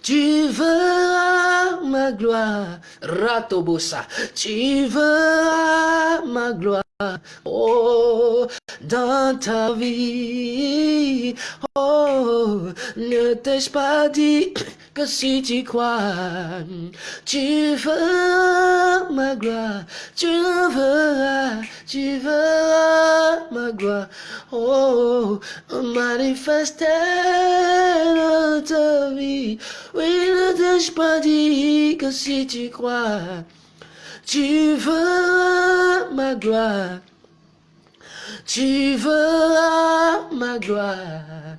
tu veux ma gloire, Ratobosa, tu veux ma gloire. Oh, dans ta vie, oh, ne t'ai-je pas dit que si tu crois, tu veux ma gloire, tu veux, tu veux ma gloire, oh, manifester dans ta vie. Oui, ne t'ai-je pas dit que si tu crois, tu veux ma gloire. Tu veux ma gloire.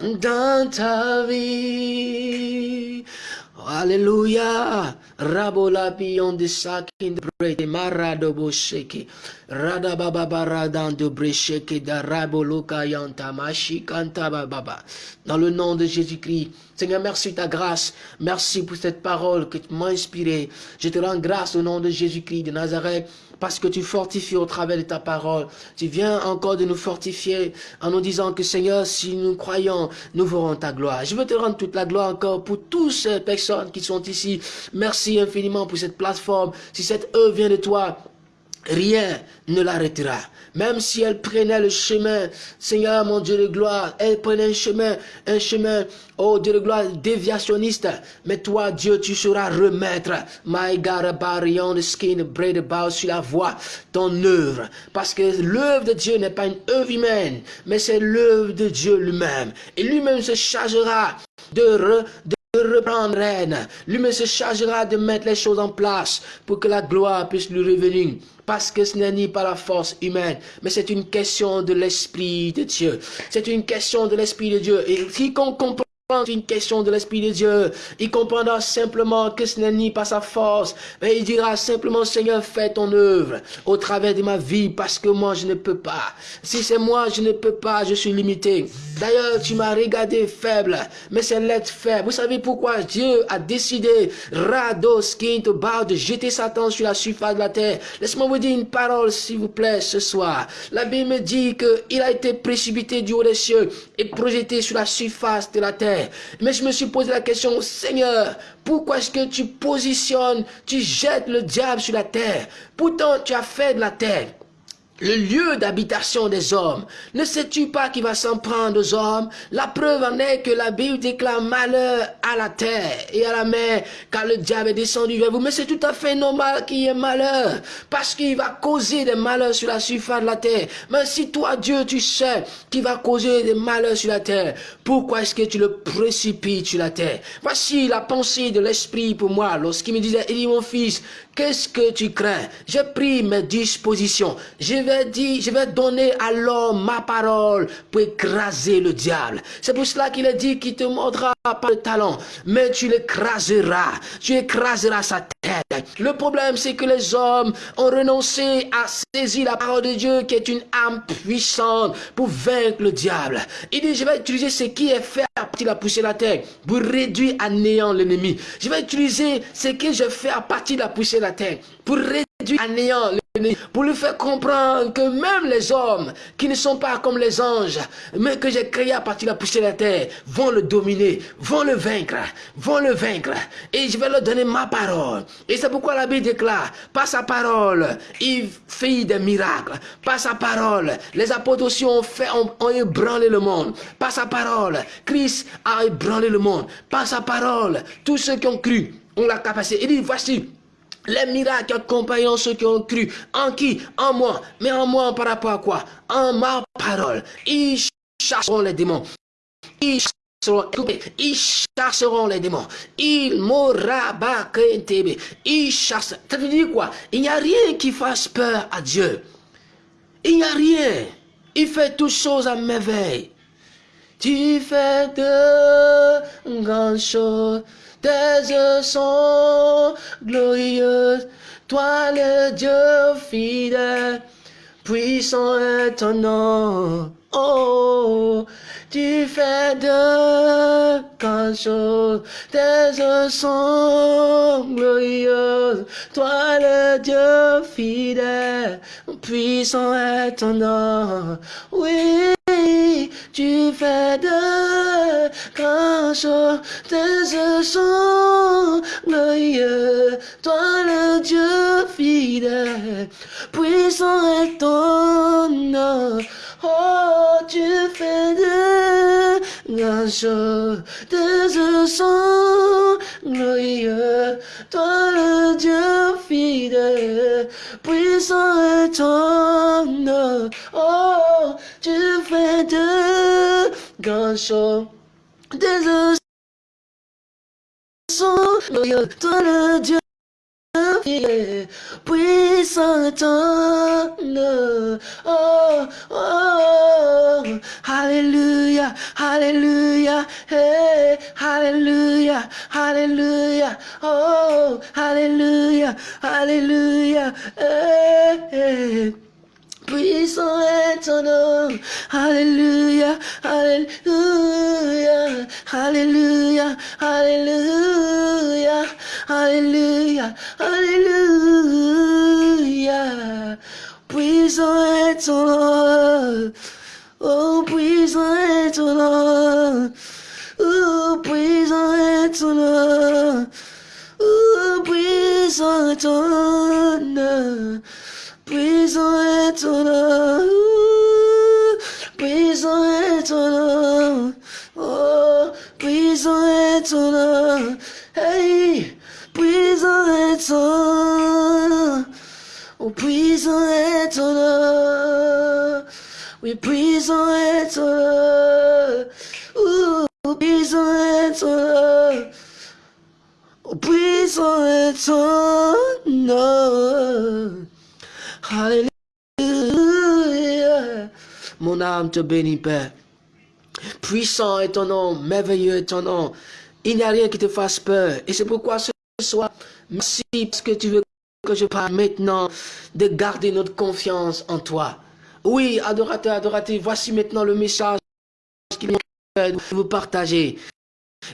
dans ta vie. Alléluia. Rabola pion de sakin de brete marado bosheke. Rada baba baradan de bresheke da raboloka yanta mashi kanta baba. Dans le nom de Jésus-Christ. Seigneur, merci ta grâce. Merci pour cette parole que tu m'as inspirée. Je te rends grâce au nom de Jésus-Christ de Nazareth parce que tu fortifies au travers de ta parole. Tu viens encore de nous fortifier en nous disant que Seigneur, si nous croyons, nous verrons ta gloire. Je veux te rendre toute la gloire encore pour toutes ces personnes qui sont ici. Merci infiniment pour cette plateforme. Si cette œuvre vient de toi, rien ne l'arrêtera. Même si elle prenait le chemin, Seigneur mon Dieu de gloire, elle prenait un chemin, un chemin, oh Dieu de gloire, déviationniste. Mais toi, Dieu, tu sauras remettre, my God, barion skin, bread sur la voie, ton œuvre. Parce que l'œuvre de Dieu n'est pas une œuvre humaine, mais c'est l'œuvre de Dieu lui-même. Et lui-même se chargera de, de reprendre reine. Lui-même se chargera de mettre les choses en place pour que la gloire puisse lui revenir. Parce que ce n'est ni pas la force humaine, mais c'est une question de l'Esprit de Dieu. C'est une question de l'Esprit de Dieu. Et quiconque comprend une question de l'Esprit de Dieu. Il comprendra simplement que ce n'est ni pas sa force, mais il dira simplement, Seigneur, fais ton œuvre au travers de ma vie, parce que moi, je ne peux pas. Si c'est moi, je ne peux pas, je suis limité. D'ailleurs, tu m'as regardé faible, mais c'est l'être faible. Vous savez pourquoi Dieu a décidé, Rados, de jeter Satan sur la surface de la terre? Laisse-moi vous dire une parole, s'il vous plaît, ce soir. La Bible me dit qu'il a été précipité du haut des cieux et projeté sur la surface de la terre. Mais je me suis posé la question, Seigneur, pourquoi est-ce que tu positionnes, tu jettes le diable sur la terre? Pourtant, tu as fait de la terre le lieu d'habitation des hommes. Ne sais-tu pas qui va s'en prendre aux hommes? La preuve en est que la Bible déclare malheur à la terre et à la mer, car le diable est descendu vers vous. Mais c'est tout à fait normal qu'il y ait malheur, parce qu'il va causer des malheurs sur la surface de la terre. Mais si toi, Dieu, tu sais qu'il va causer des malheurs sur la terre, pourquoi est-ce que tu le précipites sur la terre? Voici la pensée de l'Esprit pour moi, lorsqu'il me disait, il dit, mon fils, qu'est-ce que tu crains? J'ai pris mes dispositions. Je vais dire, je vais donner à l'homme ma parole pour écraser le diable. C'est pour cela qu'il a dit qu'il te mordra pas le talent, mais tu l'écraseras. Tu écraseras sa tête. Le problème, c'est que les hommes ont renoncé à saisir la parole de Dieu qui est une âme puissante pour vaincre le diable. Il dit, je vais utiliser ce qui est fait à partir de la poussière de la terre pour réduire à néant l'ennemi. Je vais utiliser ce que je fais à partir de la poussière de la terre pour réduire à néant pour lui faire comprendre que même les hommes qui ne sont pas comme les anges, mais que j'ai créé à partir de la poussière de la terre, vont le dominer, vont le vaincre, vont le vaincre. Et je vais leur donner ma parole. Et c'est pourquoi la Bible déclare, par sa parole, il fait des miracles. Par sa parole, les apôtres aussi ont, fait, ont, ébranlé le monde. Par sa parole, Christ a ébranlé le monde. Par sa parole, tous ceux qui ont cru ont la capacité. Il dit, voici, les miracles accompagnant ceux qui ont cru. En qui? En moi. Mais en moi par rapport à quoi? En ma parole. Ils chasseront les démons. Ils chasseront, ils chasseront les démons. Ils tb. Ils chassent. Ça veut dire quoi? Il n'y a rien qui fasse peur à Dieu. Il n'y a rien. Il fait toutes choses à merveille. Tu fais de grandes choses. Tes yeux sont glorieux, toi le Dieu fidèle, puissant est ton nom. Oh, tu fais de grandes choses, tes yeux sont glorieux, toi le Dieu fidèle, puissant est ton nom. Oui tu fais de grands choses, tes sont glorieux, toi le Dieu fidèle, puissant est ton nom. Oh, tu fais de choses, tes yeux sont glorieux, toi le Dieu fidèle, puissant ton nom. Oh, tu fais de grandes choses, yeux sont glorieux, toi le Dieu puissant Oh, oh, Alléluia, Alléluia, hey, Alléluia, Alléluia, oh, Alléluia, Alléluia, hey, hey. Puissant est ton nom. Alléluia, Alléluia, Alléluia, Alléluia, Alléluia, Alléluia. Puissant est ton nom. Oh, puissant est ton nom. Oh, puissant est ton nom. Oh, puissant est ton nom. Puissant est ton nom. Puissant est ton nom. Oh, puissant est ton nom. Hey, puissant est ton nom. Oh, puissant est ton nom. Oui, puissant est ton nom. Oh, puissant est ton nom. Oh, puissant est ton nom. Alléluia. Mon âme te bénit, Père. Puissant est ton nom, merveilleux est ton nom. Il n'y a rien qui te fasse peur. Et c'est pourquoi ce soir, merci parce que tu veux que je parle maintenant de garder notre confiance en toi. Oui, adorateur, adorateur, voici maintenant le message qu'il vous partager.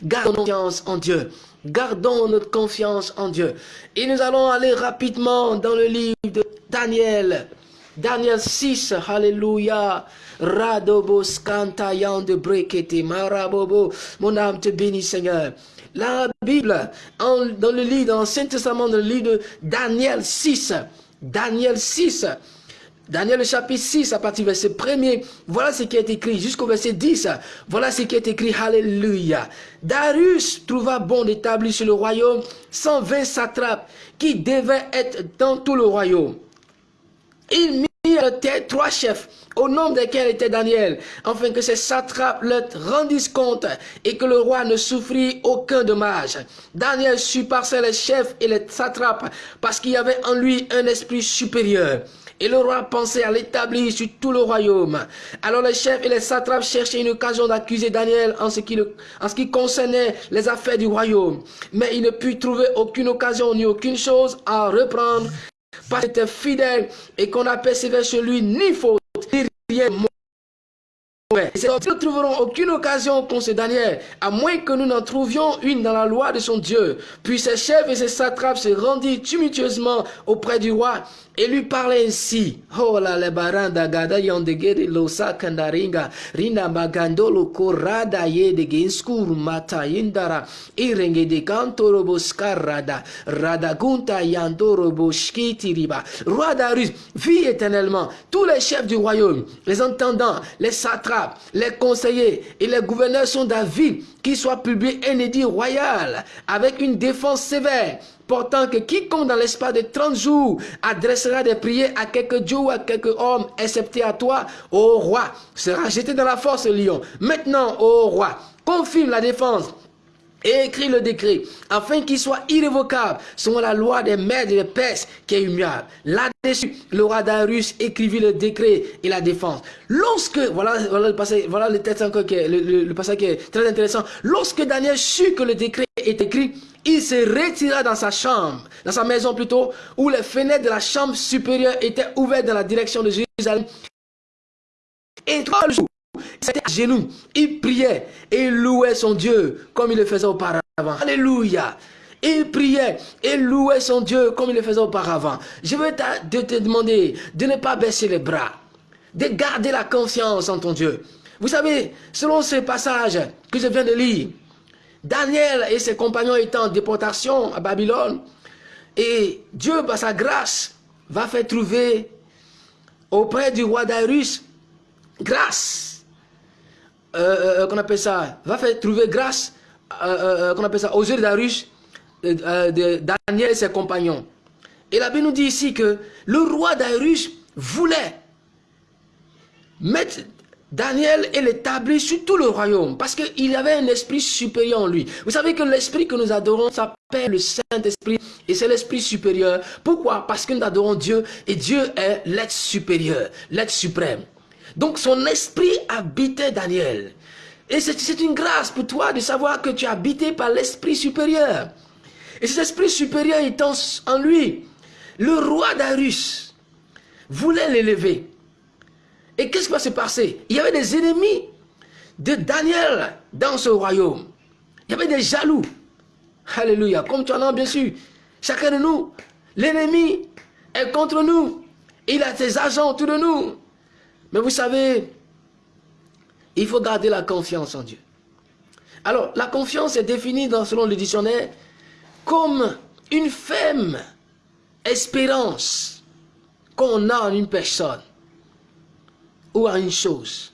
Gardons confiance en Dieu. Gardons notre confiance en Dieu. Et nous allons aller rapidement dans le livre de Daniel. Daniel 6, Alléluia. Radobos cantayan de brekete, marabobo. Mon âme te bénit, Seigneur. La Bible, dans le livre, dans l'Ancien Testament, dans le livre de Daniel 6, Daniel 6, Daniel chapitre 6 à partir du verset 1 voilà ce qui est écrit jusqu'au verset 10. Voilà ce qui est écrit, Alléluia. Darius trouva bon d'établir sur le royaume 120 satrapes qui devaient être dans tout le royaume. Il mit trois chefs, au nom desquels était Daniel, afin que ces satrapes leur rendissent compte et que le roi ne souffrit aucun dommage. Daniel par les chefs et les satrapes parce qu'il y avait en lui un esprit supérieur. Et le roi pensait à l'établir sur tout le royaume. Alors les chefs et les satrapes cherchaient une occasion d'accuser Daniel en ce, qui concernait les affaires du royaume. Mais il ne put trouver aucune occasion ni aucune chose à reprendre parce qu'il était fidèle et qu'on a persévéré chez lui ni faute, ni rien nous ne trouverons aucune occasion contre Daniel, à moins que nous n'en trouvions une dans la loi de son Dieu. Puis ses chefs et ses satrapes se rendirent tumultueusement auprès du roi et lui parlait ainsi. Oh la le baranda gada yondegere lo sakandaringa rina mata radagunta. Roi Darius vit éternellement tous les chefs du royaume, les entendants, les satrapes, les conseillers et les gouverneurs sont d'avis qu'il soit publié un édit royal avec une défense sévère portant que quiconque dans l'espace de 30 jours adressera des prières à quelques dieux ou à quelques hommes, excepté à toi, ô roi, sera jeté dans la force lion. Maintenant, ô roi, confirme la défense et écrit le décret, afin qu'il soit irrévocable selon la loi des maîtres et des Perses qui est immuable. Là-dessus, le roi Darius écrivit le décret et la défense. Lorsque, voilà, voilà le passage, voilà le texte encore qui le, passage qui est très intéressant. Lorsque Daniel sut que le décret est écrit, il se retira dans sa chambre, dans sa maison plutôt, où les fenêtres de la chambre supérieure étaient ouvertes dans la direction de Jérusalem. Et trois jours, c'était à genoux. Il priait et louait son Dieu comme il le faisait auparavant. Alléluia. Il priait et louait son Dieu comme il le faisait auparavant. Je veux te, demander de ne pas baisser les bras, de garder la confiance en ton Dieu. Vous savez, selon ce passage que je viens de lire, Daniel et ses compagnons étaient en déportation à Babylone, et Dieu, par sa grâce, va faire trouver auprès du roi Darius grâce euh, euh, euh, qu'on appelle ça, va faire trouver grâce, qu'on appelle ça, aux yeux de Darius, de Daniel et ses compagnons. Et la Bible nous dit ici que le roi Darius voulait mettre Daniel est établi sur tout le royaume parce qu'il avait un esprit supérieur en lui. Vous savez que l'esprit que nous adorons s'appelle le Saint-Esprit et c'est l'esprit supérieur. Pourquoi? Parce que nous adorons Dieu et Dieu est l'être supérieur, l'être suprême. Donc son esprit habitait Daniel. Et c'est une grâce pour toi de savoir que tu es habité par l'esprit supérieur. Et cet esprit supérieur étant en lui, le roi Darius voulait l'élever. Et qu'est-ce qui va se passer? Il y avait des ennemis de Daniel dans ce royaume. Il y avait des jaloux. Alléluia. Comme tu en as bien sûr. Chacun de nous, l'ennemi est contre nous. Il a ses agents autour de nous. Mais vous savez, il faut garder la confiance en Dieu. Alors, la confiance est définie dans, selon le dictionnaire comme une ferme espérance qu'on a en une personne ou à une chose.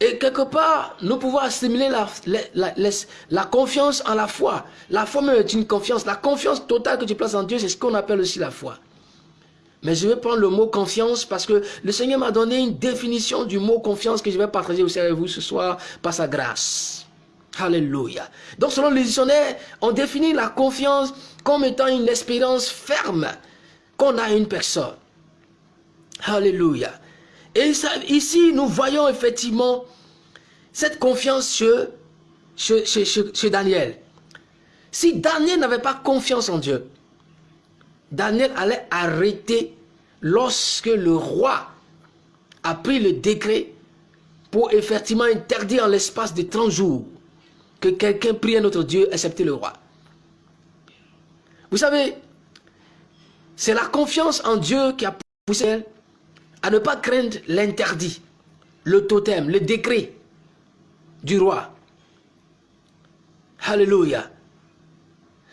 Et quelque part, nous pouvons assimiler la, la, confiance en la foi. La foi même est une confiance. La confiance totale que tu places en Dieu, c'est ce qu'on appelle aussi la foi. Mais je vais prendre le mot confiance parce que le Seigneur m'a donné une définition du mot confiance que je vais partager aussi avec vous ce soir par sa grâce. Alléluia. Donc selon le dictionnaire, on définit la confiance comme étant une espérance ferme qu'on a une personne. Alléluia. Et ici, nous voyons effectivement cette confiance chez, chez, Daniel. Si Daniel n'avait pas confiance en Dieu, Daniel allait arrêter lorsque le roi a pris le décret pour effectivement interdire en l'espace de 30 jours que quelqu'un prie à notre Dieu, excepté le roi. Vous savez, c'est la confiance en Dieu qui a poussé à ne pas craindre l'interdit, le totem, le décret du roi. Alléluia.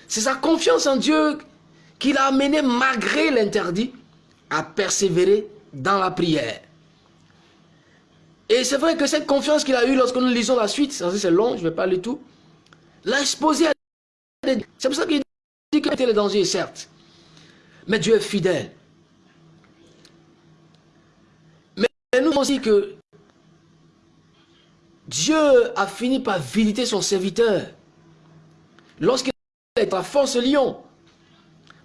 C'est sa confiance en Dieu qui l'a amené, malgré l'interdit, à persévérer dans la prière. Et c'est vrai que cette confiance qu'il a eue lorsque nous lisons la suite, c'est long, je ne vais pas lire tout, l'a exposé à C'est pour ça qu'il dit qu'il était le danger, certes. Mais Dieu est fidèle. Et nous aussi que Dieu a fini par visiter son serviteur. Lorsqu'il était à force lion,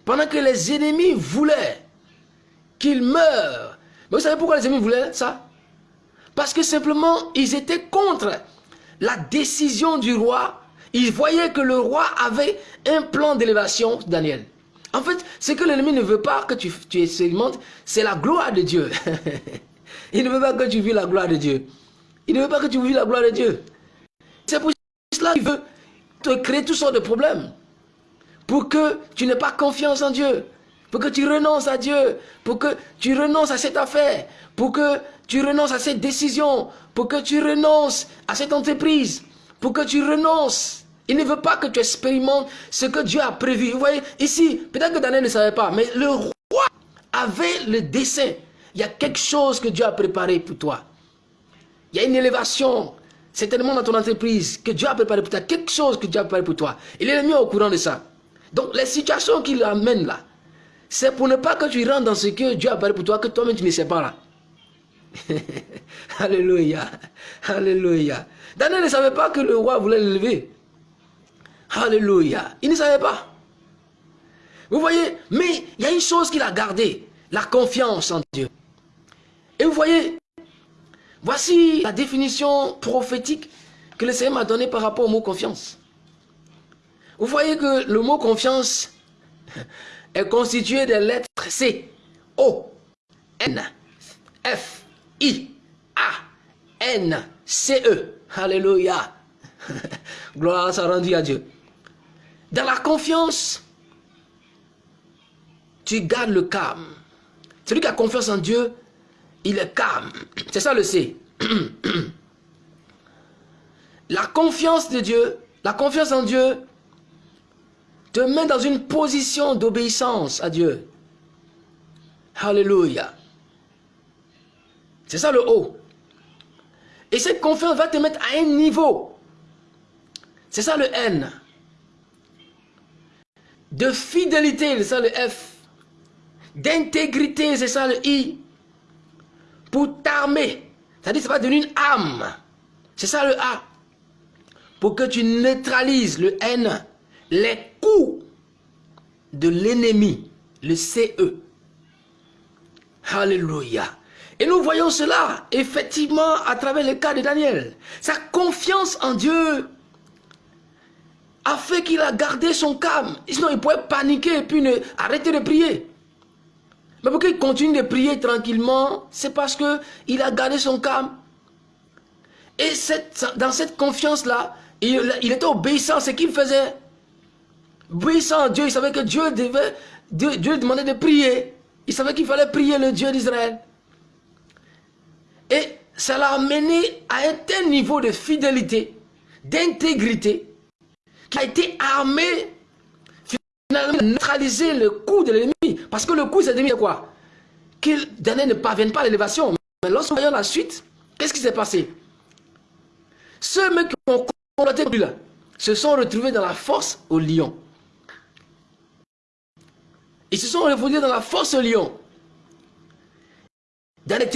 pendant que les ennemis voulaient qu'il meure. Mais vous savez pourquoi les ennemis voulaient ça? Parce que simplement, ils étaient contre la décision du roi. Ils voyaient que le roi avait un plan d'élévation, Daniel. En fait, ce que l'ennemi ne veut pas que tu, tu expérimentes, c'est la gloire de Dieu. Il ne veut pas que tu vis la gloire de Dieu. Il ne veut pas que tu vis la gloire de Dieu. C'est pour cela qu'il veut te créer toutes sortes de problèmes. Pour que tu n'aies pas confiance en Dieu. Pour que tu renonces à Dieu. Pour que tu renonces à cette affaire. Pour que tu renonces à cette décision. Pour que tu renonces à cette entreprise. Pour que tu renonces. Il ne veut pas que tu expérimentes ce que Dieu a prévu. Vous voyez, ici, peut-être que Daniel ne savait pas, mais le roi avait le dessein il y a quelque chose que Dieu a préparé pour toi. Il y a une élévation, certainement dans ton entreprise, que Dieu a préparé pour toi. Quelque chose que Dieu a préparé pour toi. Il est mis au courant de ça. Donc, les situations qu'il amène là, c'est pour ne pas que tu rentres dans ce que Dieu a préparé pour toi, que toi-même tu ne sais pas là. Alléluia. Alléluia. Daniel ne savait pas que le roi voulait l'élever. Alléluia. Il ne savait pas. Vous voyez, mais il y a une chose qu'il a gardée, la confiance en Dieu. Et vous voyez, voici la définition prophétique que le Seigneur m'a donnée par rapport au mot confiance. Vous voyez que le mot confiance est constitué des lettres C, O, N, F, I, A, N, C, E. Alléluia. Gloire soit rendue à Dieu. Dans la confiance, tu gardes le calme. Celui qui a confiance en Dieu il est calme. C'est ça le C. La confiance de Dieu, la confiance en Dieu, te met dans une position d'obéissance à Dieu. Alléluia. C'est ça le haut. Et cette confiance va te mettre à un niveau. C'est ça le N. De fidélité, c'est ça le F. D'intégrité, c'est ça le I pour t'armer. C'est-à-dire ça va devenir une âme. C'est ça le A. Pour que tu neutralises le N, les coups de l'ennemi, le CE. Alléluia. Et nous voyons cela, effectivement, à travers le cas de Daniel. Sa confiance en Dieu a fait qu'il a gardé son calme. Sinon, il pouvait paniquer et puis arrêter de prier. Mais pourquoi il continue de prier tranquillement C'est parce qu'il a gardé son calme. Et dans cette confiance-là, il, était obéissant à ce qu'il faisait. Obéissant à Dieu, il savait que Dieu devait, Dieu, demandait de prier. Il savait qu'il fallait prier le Dieu d'Israël. Et ça l'a amené à un tel niveau de fidélité, d'intégrité, qui a été armé finalement à neutraliser le coup de l'ennemi. Parce que le coup, c'est de quoi? Qu'il ne parvienne pas à l'élévation. Mais lorsqu'on voyons la suite, qu'est-ce qui s'est passé? Ceux qui ont lui là, se sont retrouvés dans la force au lion. Ils se sont retrouvés dans la force au lion. Dans les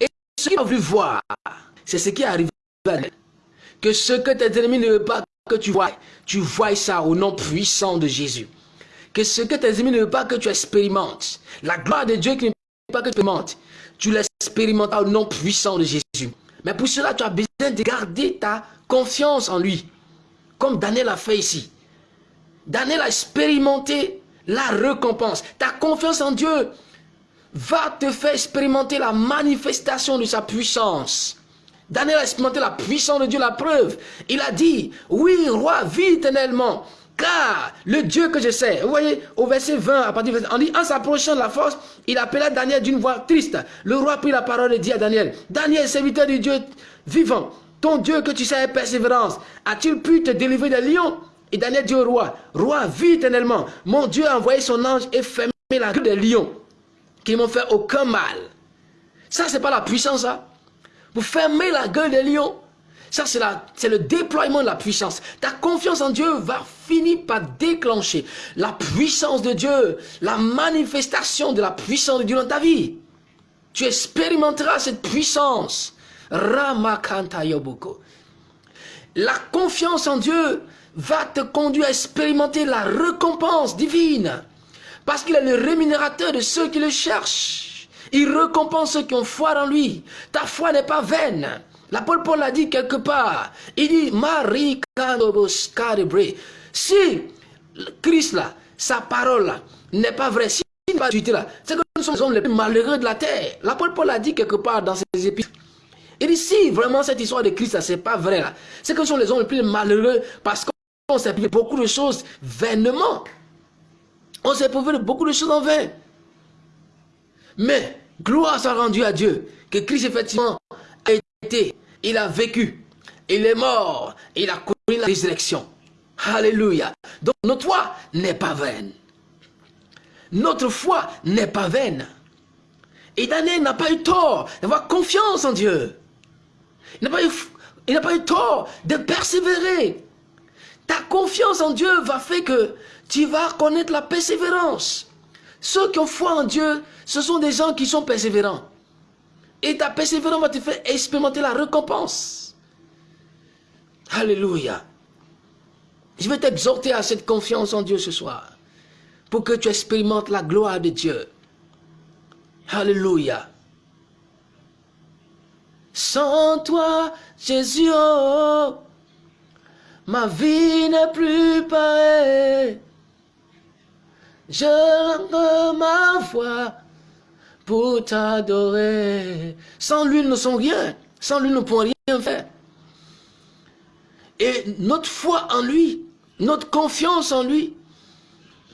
et ce qu'ils ont vu voir, c'est ce qui est arrivé Que ce que tes ennemis ne veulent pas que tu vois, tu vois ça au nom puissant de Jésus. Que ce que tes ennemis ne veulent pas que tu expérimentes, la gloire de Dieu qui ne veut pas que tu expérimentes, tu l'expérimentes au nom puissant de Jésus. Mais pour cela, tu as besoin de garder ta confiance en lui. Comme Daniel a fait ici. Daniel a expérimenté la récompense. Ta confiance en Dieu va te faire expérimenter la manifestation de sa puissance. Daniel a expérimenté la puissance de Dieu, la preuve. Il a dit, oui, roi, vis éternellement. Car le Dieu que je sais, vous voyez, au verset 20, à on en s'approchant de la force, il appela Daniel d'une voix triste. Le roi prit la parole et dit à Daniel, Daniel, serviteur du Dieu vivant, ton Dieu que tu sais avec persévérance, a-t-il pu te délivrer des lions? Et Daniel dit au roi, roi, vis éternellement. Mon Dieu a envoyé son ange et fermé la gueule des lions, qui m'ont fait aucun mal. Ça, c'est pas la puissance, ça. Vous fermez la gueule des lions. Ça, c'est le déploiement de la puissance. Ta confiance en Dieu va finir par déclencher la puissance de Dieu, la manifestation de la puissance de Dieu dans ta vie. Tu expérimenteras cette puissance. Ramakanta Yoboko. La confiance en Dieu va te conduire à expérimenter la récompense divine. Parce qu'il est le rémunérateur de ceux qui le cherchent. Il récompense ceux qui ont foi en lui. Ta foi n'est pas vaine. L'apôtre Paul l'a dit quelque part. Il dit, Marie Si Christ là, sa parole là, n'est pas vraie, si n'est pas là, c'est que nous sommes les hommes les plus malheureux de la terre. L'apôtre Paul l'a dit quelque part dans ses épîtres. Il dit, si vraiment cette histoire de Christ, ce n'est pas vrai là, c'est que nous sommes les hommes les plus malheureux parce qu'on s'est pris beaucoup de choses vainement. On s'est prouvé beaucoup de choses en vain. Mais, gloire soit rendue à Dieu, que Christ effectivement a été, il a vécu, il est mort, il a connu la résurrection. Alléluia. Donc notre foi n'est pas vaine. Notre foi n'est pas vaine. Et Daniel n'a pas eu tort d'avoir confiance en Dieu. Il n'a pas, eu, pas eu tort de persévérer. Ta confiance en Dieu va faire que tu vas connaître la persévérance. Ceux qui ont foi en Dieu, ce sont des gens qui sont persévérants. Et ta persévérance va te faire expérimenter la récompense. Alléluia. Je vais t'exhorter à cette confiance en Dieu ce soir. Pour que tu expérimentes la gloire de Dieu. Alléluia. Sans toi, Jésus, oh, ma vie n'est plus pareille. Je rends ma voix pour t'adorer. Sans lui, nous ne sommes rien. Sans lui, nous ne pouvons rien faire. Et notre foi en lui, notre confiance en lui,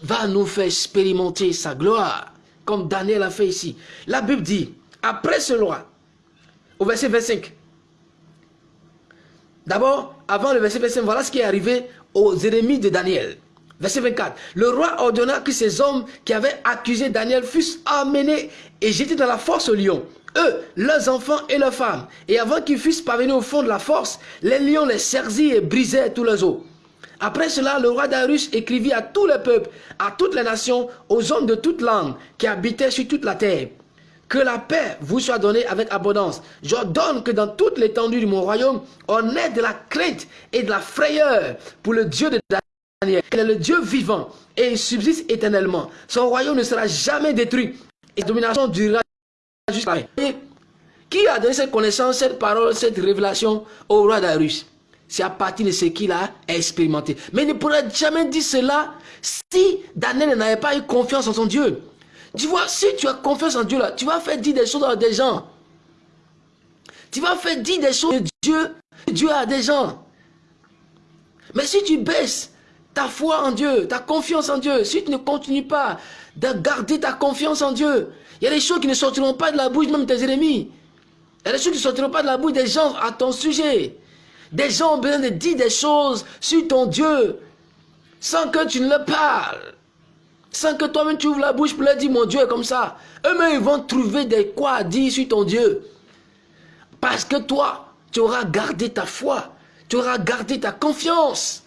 va nous faire expérimenter sa gloire, comme Daniel a fait ici. La Bible dit, après ce roi, au verset 25, d'abord, avant le verset 25, voilà ce qui est arrivé aux ennemis de Daniel. Verset 24. Le roi ordonna que ces hommes qui avaient accusé Daniel fussent amenés et jetés dans la force au lion. Eux, leurs enfants et leurs femmes. Et avant qu'ils fussent parvenus au fond de la force, les lions les saisirent et brisèrent tous leurs os. Après cela, le roi Darius écrivit à tous les peuples, à toutes les nations, aux hommes de toute langue qui habitaient sur toute la terre. Que la paix vous soit donnée avec abondance. J'ordonne que dans toute l'étendue de mon royaume, on ait de la crainte et de la frayeur pour le Dieu de Daniel. Il est le Dieu vivant et il subsiste éternellement. Son royaume ne sera jamais détruit et sa domination durera jusqu'à la. Qui a donné cette connaissance, cette parole, cette révélation au roi Darius C'est à partir de ce qu'il a expérimenté. Mais il ne pourrait jamais dire cela si Daniel n'avait pas eu confiance en son Dieu. Tu vois, si tu as confiance en Dieu, là, tu vas faire dire des choses à des gens. Tu vas faire dire des choses de Dieu, Dieu a des gens. Mais si tu baisses ta foi en Dieu, ta confiance en Dieu, si tu ne continues pas de garder ta confiance en Dieu, il y a des choses qui ne sortiront pas de la bouche même de tes ennemis. Il y a des choses qui ne sortiront pas de la bouche des gens à ton sujet. Des gens ont besoin de dire des choses sur ton Dieu sans que tu ne le parles. Sans que toi-même tu ouvres la bouche pour leur dire mon Dieu est comme ça. Eux-mêmes ils vont trouver des quoi à dire sur ton Dieu. Parce que toi, tu auras gardé ta foi. Tu auras gardé ta confiance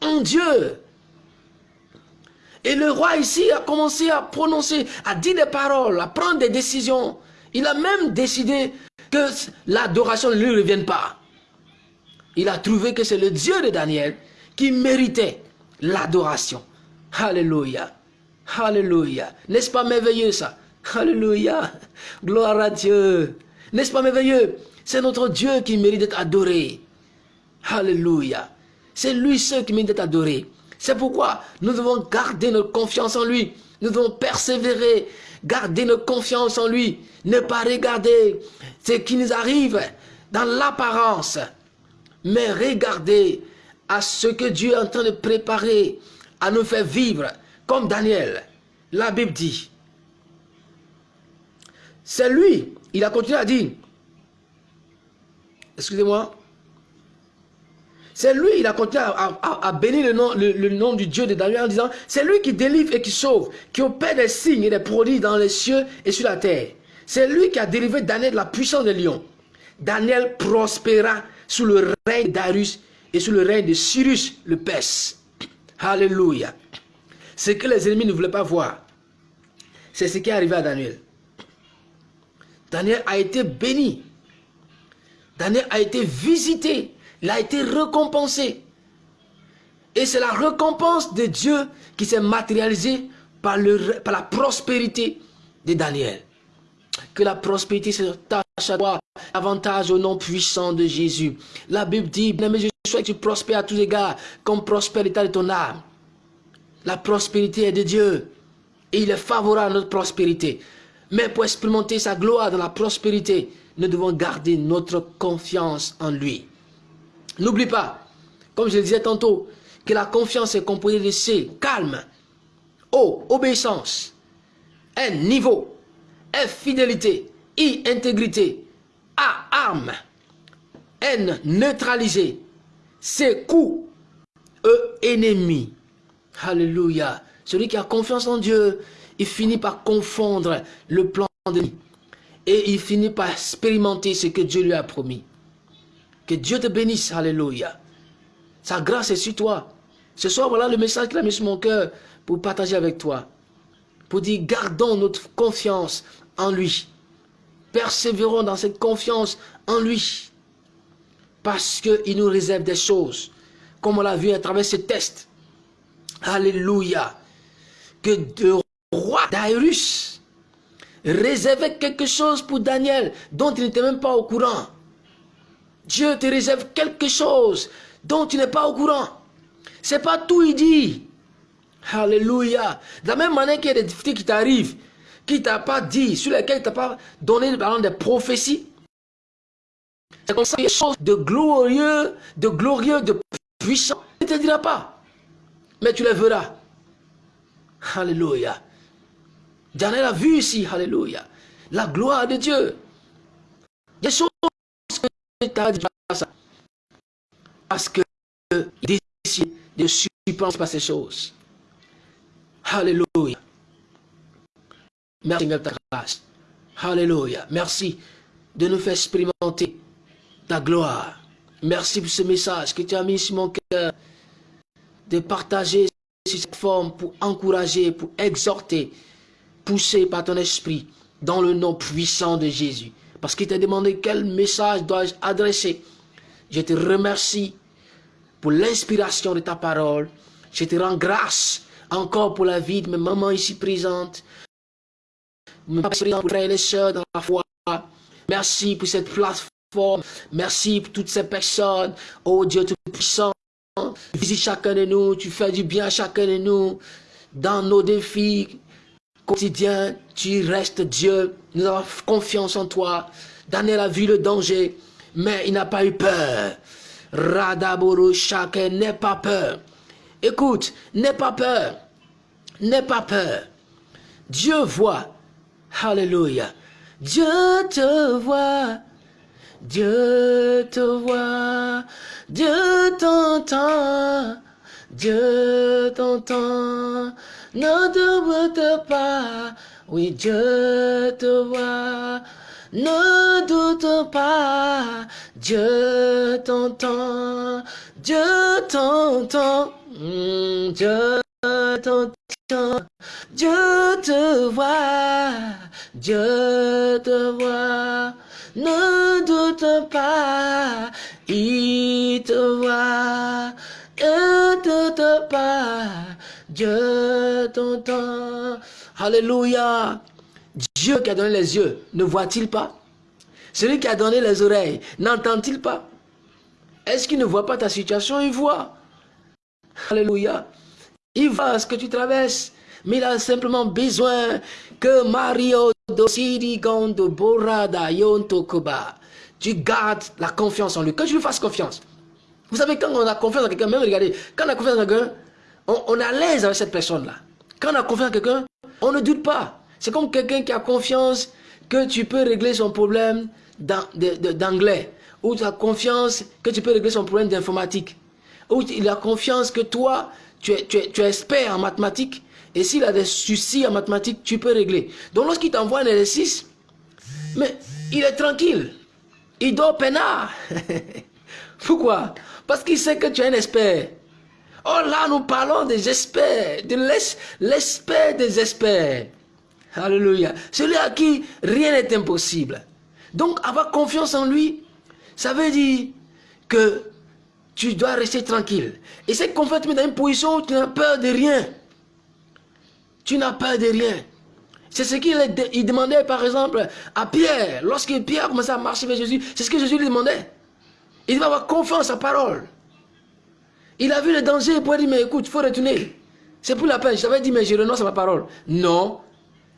en Dieu. Et le roi ici a commencé à prononcer, à dire des paroles, à prendre des décisions. Il a même décidé que l'adoration ne lui revienne pas. Il a trouvé que c'est le Dieu de Daniel qui méritait l'adoration. Alléluia. Alléluia. N'est-ce pas merveilleux ça? Alléluia. Gloire à Dieu. N'est-ce pas merveilleux? C'est notre Dieu qui mérite d'être adoré. Alléluia. C'est lui seul qui mérite d'être adoré. C'est pourquoi nous devons garder notre confiance en lui. Nous devons persévérer, garder notre confiance en lui. Ne pas regarder ce qui nous arrive dans l'apparence, mais regarder à ce que Dieu est en train de préparer à nous faire vivre comme Daniel, la Bible dit. C'est lui, il a continué à dire, excusez-moi, c'est lui, il a continué à, bénir le nom, du Dieu de Daniel en disant, c'est lui qui délivre et qui sauve, qui opère des signes et des produits dans les cieux et sur la terre. C'est lui qui a délivré Daniel de la puissance des lions. Daniel prospéra sous le règne d'Arus et sous le règne de Cyrus le Perse. Alléluia. Ce que les ennemis ne voulaient pas voir, c'est ce qui est arrivé à Daniel. Daniel a été béni. Daniel a été visité. Il a été récompensé. Et c'est la récompense de Dieu qui s'est matérialisée par, la prospérité de Daniel. Que la prospérité se tâche à toi, avantage au nom puissant de Jésus. La Bible dit, bien je souhaite que tu prospères à tous égards, comme prospère l'état de ton âme. La prospérité est de Dieu. Et il est favorable à notre prospérité. Mais pour expérimenter sa gloire dans la prospérité, nous devons garder notre confiance en lui. N'oublie pas, comme je le disais tantôt, que la confiance est composée de C, calme, O, obéissance, N, niveau, F, fidélité, I, intégrité, A, arme, N, neutralisé, C, coup, E, ennemi. Alléluia. Celui qui a confiance en Dieu, il finit par confondre le plan de Dieu. Et il finit par expérimenter ce que Dieu lui a promis. Que Dieu te bénisse. Alléluia. Sa grâce est sur toi. Ce soir, voilà le message qu'il a mis sur mon cœur pour partager avec toi. Pour dire, gardons notre confiance en lui. Persévérons dans cette confiance en lui. Parce qu'il nous réserve des choses. Comme on l'a vu à travers ce test. Alléluia. Que le roi Dairus réservait quelque chose pour Daniel dont il n'était même pas au courant. Dieu te réserve quelque chose dont tu n'es pas au courant. C'est pas tout il dit. Alléluia. De la même manière qu'il y a des difficultés qui t'arrivent, qui t'a pas dit, sur lesquelles il t'a pas donné des prophéties. C'est comme ça des choses de glorieux, de glorieux, de puissant. Il ne te dira pas mais tu les verras. Alléluia. Daniel a vu ici, Alléluia, la gloire de Dieu. Des choses que tu as dit parce que il décide de supprimer par ces choses. Alléluia. Merci Seigneur ta grâce. Alléluia. Merci de nous faire expérimenter ta gloire. Merci pour ce message que tu as mis sur mon cœur de partager sur cette forme pour encourager, pour exhorter, pousser par ton esprit dans le nom puissant de Jésus. Parce qu'il t'a demandé quel message dois-je adresser. Je te remercie pour l'inspiration de ta parole. Je te rends grâce encore pour la vie de mes mamans ici présentes. Merci pour cette plateforme. Merci pour toutes ces personnes. Oh Dieu Tout-Puissant, visite chacun de nous. Tu fais du bien à chacun de nous. Dans nos défis quotidiens, tu restes Dieu. Nous avons confiance en toi. Daniel a vu le danger, mais il n'a pas eu peur. Radaboro chacun n'aie pas peur. Écoute, n'aie pas peur. N'aie pas peur. Dieu voit. Alléluia. Dieu te voit. Dieu te voit. Dieu t'entend. Dieu t'entend. Ne doute pas. Oui, Dieu te voit. Ne doute pas. Dieu t'entend. Dieu t'entend. Hmm, Dieu t'entend. Dieu te voit. Dieu te voit. Ne doute pas. Il te voit. Ne doute pas. Dieu t'entend. Alléluia. Dieu qui a donné les yeux, ne voit-il pas? Celui qui a donné les oreilles, n'entend-il pas? Est-ce qu'il ne voit pas ta situation? Il voit. Alléluia. Il voit ce que tu traverses. Mais il a simplement besoin que Mario Gondo Borada Yonto Koba. Tu gardes la confiance en lui. Que tu lui fasses confiance. Vous savez, quand on a confiance en quelqu'un, même regardez, quand on a confiance en quelqu'un, on, est à l'aise avec cette personne-là. Quand on a confiance en quelqu'un, on ne doute pas. C'est comme quelqu'un qui a confiance que tu peux régler son problème d'anglais. Ou tu as confiance que tu peux régler son problème d'informatique. Ou il a confiance que toi, tu es, tu es, expert en mathématiques. Et s'il a des soucis en mathématiques, tu peux régler. Donc lorsqu'il t'envoie un exercice, mais il est tranquille. Il dort peinard. Pourquoi? Parce qu'il sait que tu es un expert. Oh là, nous parlons des experts, de l'expert des experts. Alléluia. Celui à qui rien n'est impossible. Donc avoir confiance en lui, ça veut dire que tu dois rester tranquille. Et cette confiance te met dans une position où tu n'as peur de rien. Tu n'as peur de rien. C'est ce qu'il demandait par exemple à Pierre. Lorsque Pierre commençait à marcher vers Jésus, c'est ce que Jésus lui demandait. Il devait avoir confiance en sa parole. Il a vu le danger, pourrait dire, mais écoute, il faut retourner. C'est pour la peine. Je t'avais dit, mais je renonce à ma parole. Non,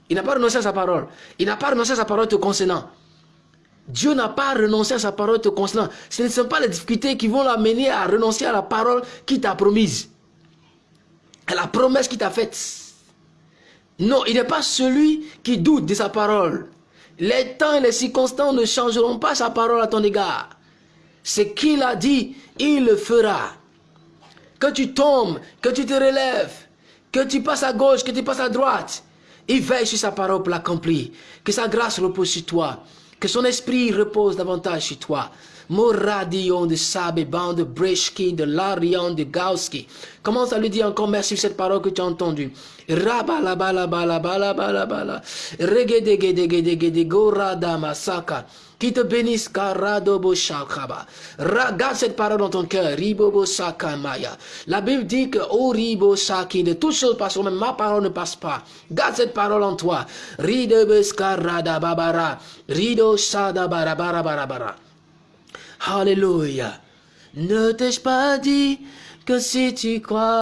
il n'a pas renoncé à sa parole. Il n'a pas renoncé à sa parole te concernant. Dieu n'a pas renoncé à sa parole te concernant. Ce ne sont pas les difficultés qui vont l'amener à renoncer à la parole qu'il t'a promise. À la promesse qu'il t'a faite. Non, il n'est pas celui qui doute de sa parole. Les temps et les circonstances ne changeront pas sa parole à ton égard. Ce qu'il a dit, il le fera. Que tu tombes, que tu te relèves, que tu passes à gauche, que tu passes à droite, il veille sur sa parole pour l'accomplir. Que sa grâce repose sur toi. Que son esprit repose davantage sur toi. Moradion de Sabe, de Breshki, de Larion, de Gauski. Commence à lui dire encore merci pour cette parole que tu as entendue. Rabalabalabalabalabalabala. Regedegedegedegedegorada masaka. Qui te bénisse, Karadobo Shakaba. Regarde cette parole dans ton cœur, Ribobo Maya. La Bible dit que, oh Ribo Saki, de toutes choses passent, mais ma parole ne passe pas. Garde cette parole en toi. Ridobo Skarada Babara. Rido Sada Barabara Barabara. Alléluia. Ne t'ai-je pas dit que si tu crois,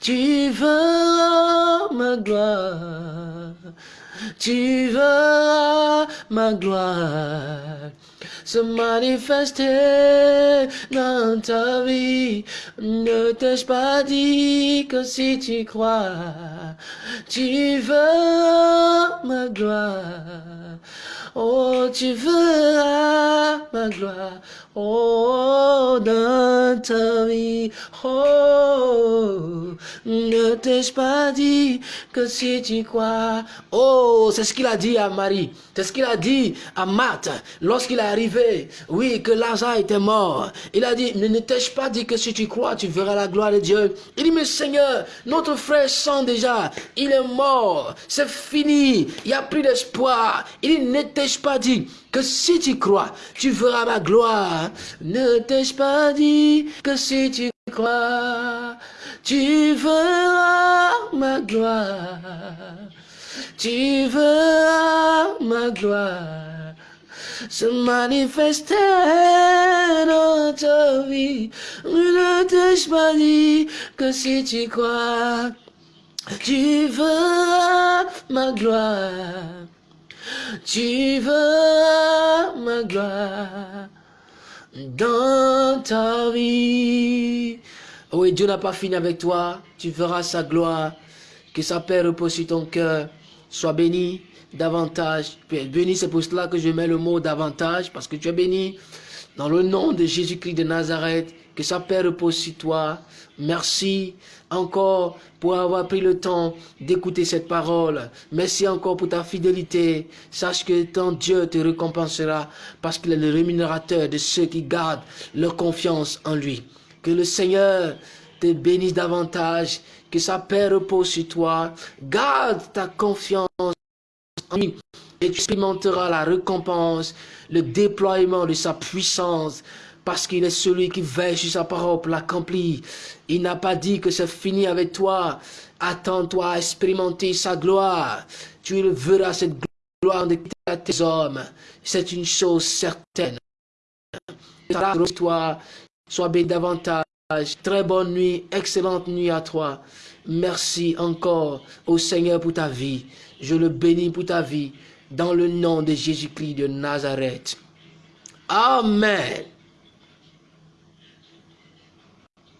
tu verras ma gloire. Tu verras ma gloire se manifester dans ta vie. Ne t'ai-je pas dit que si tu crois, tu verras ma gloire? Oh, tu verras ma gloire. Oh, dans ta. Oh, ne t'ai-je pas dit que si tu crois? Oh, c'est ce qu'il a dit à Marie. C'est ce qu'il a dit à Marthe lorsqu'il est arrivé. Oui, que Lazare était mort. Il a dit, ne t'ai-je pas dit que si tu crois, tu verras la gloire de Dieu? Il dit, mais Seigneur, notre frère sent déjà. Il est mort. C'est fini. Il n'y a plus d'espoir. Il dit, ne t'ai-je pas dit que si tu crois, tu verras ma gloire? Ne t'ai-je pas dit que si tu crois, tu verras ma gloire. Tu verras ma gloire se manifester dans ta vie. Ne t'ai-je pas dit que si tu crois, tu verras ma gloire. Tu veux ma gloire dans ta vie. Oui, Dieu n'a pas fini avec toi. Tu verras sa gloire. Que sa paix repose sur ton cœur. Sois béni davantage. Béni, c'est pour cela que je mets le mot davantage. Parce que tu es béni dans le nom de Jésus-Christ de Nazareth. Que sa paix repose sur toi. Merci encore pour avoir pris le temps d'écouter cette parole. Merci encore pour ta fidélité. Sache que ton Dieu te récompensera parce qu'il est le rémunérateur de ceux qui gardent leur confiance en lui. Que le Seigneur te bénisse davantage, que sa paix repose sur toi. Garde ta confiance en lui et tu expérimenteras la récompense, le déploiement de sa puissance parce qu'il est celui qui veille sur sa parole pour l'accomplir. Il n'a pas dit que c'est fini avec toi. Attends-toi à expérimenter sa gloire. Tu verras cette gloire de tes hommes. C'est une chose certaine. Toi, sois béni davantage. Très bonne nuit, excellente nuit à toi. Merci encore au Seigneur pour ta vie. Je le bénis pour ta vie dans le nom de Jésus-Christ de Nazareth. Amen.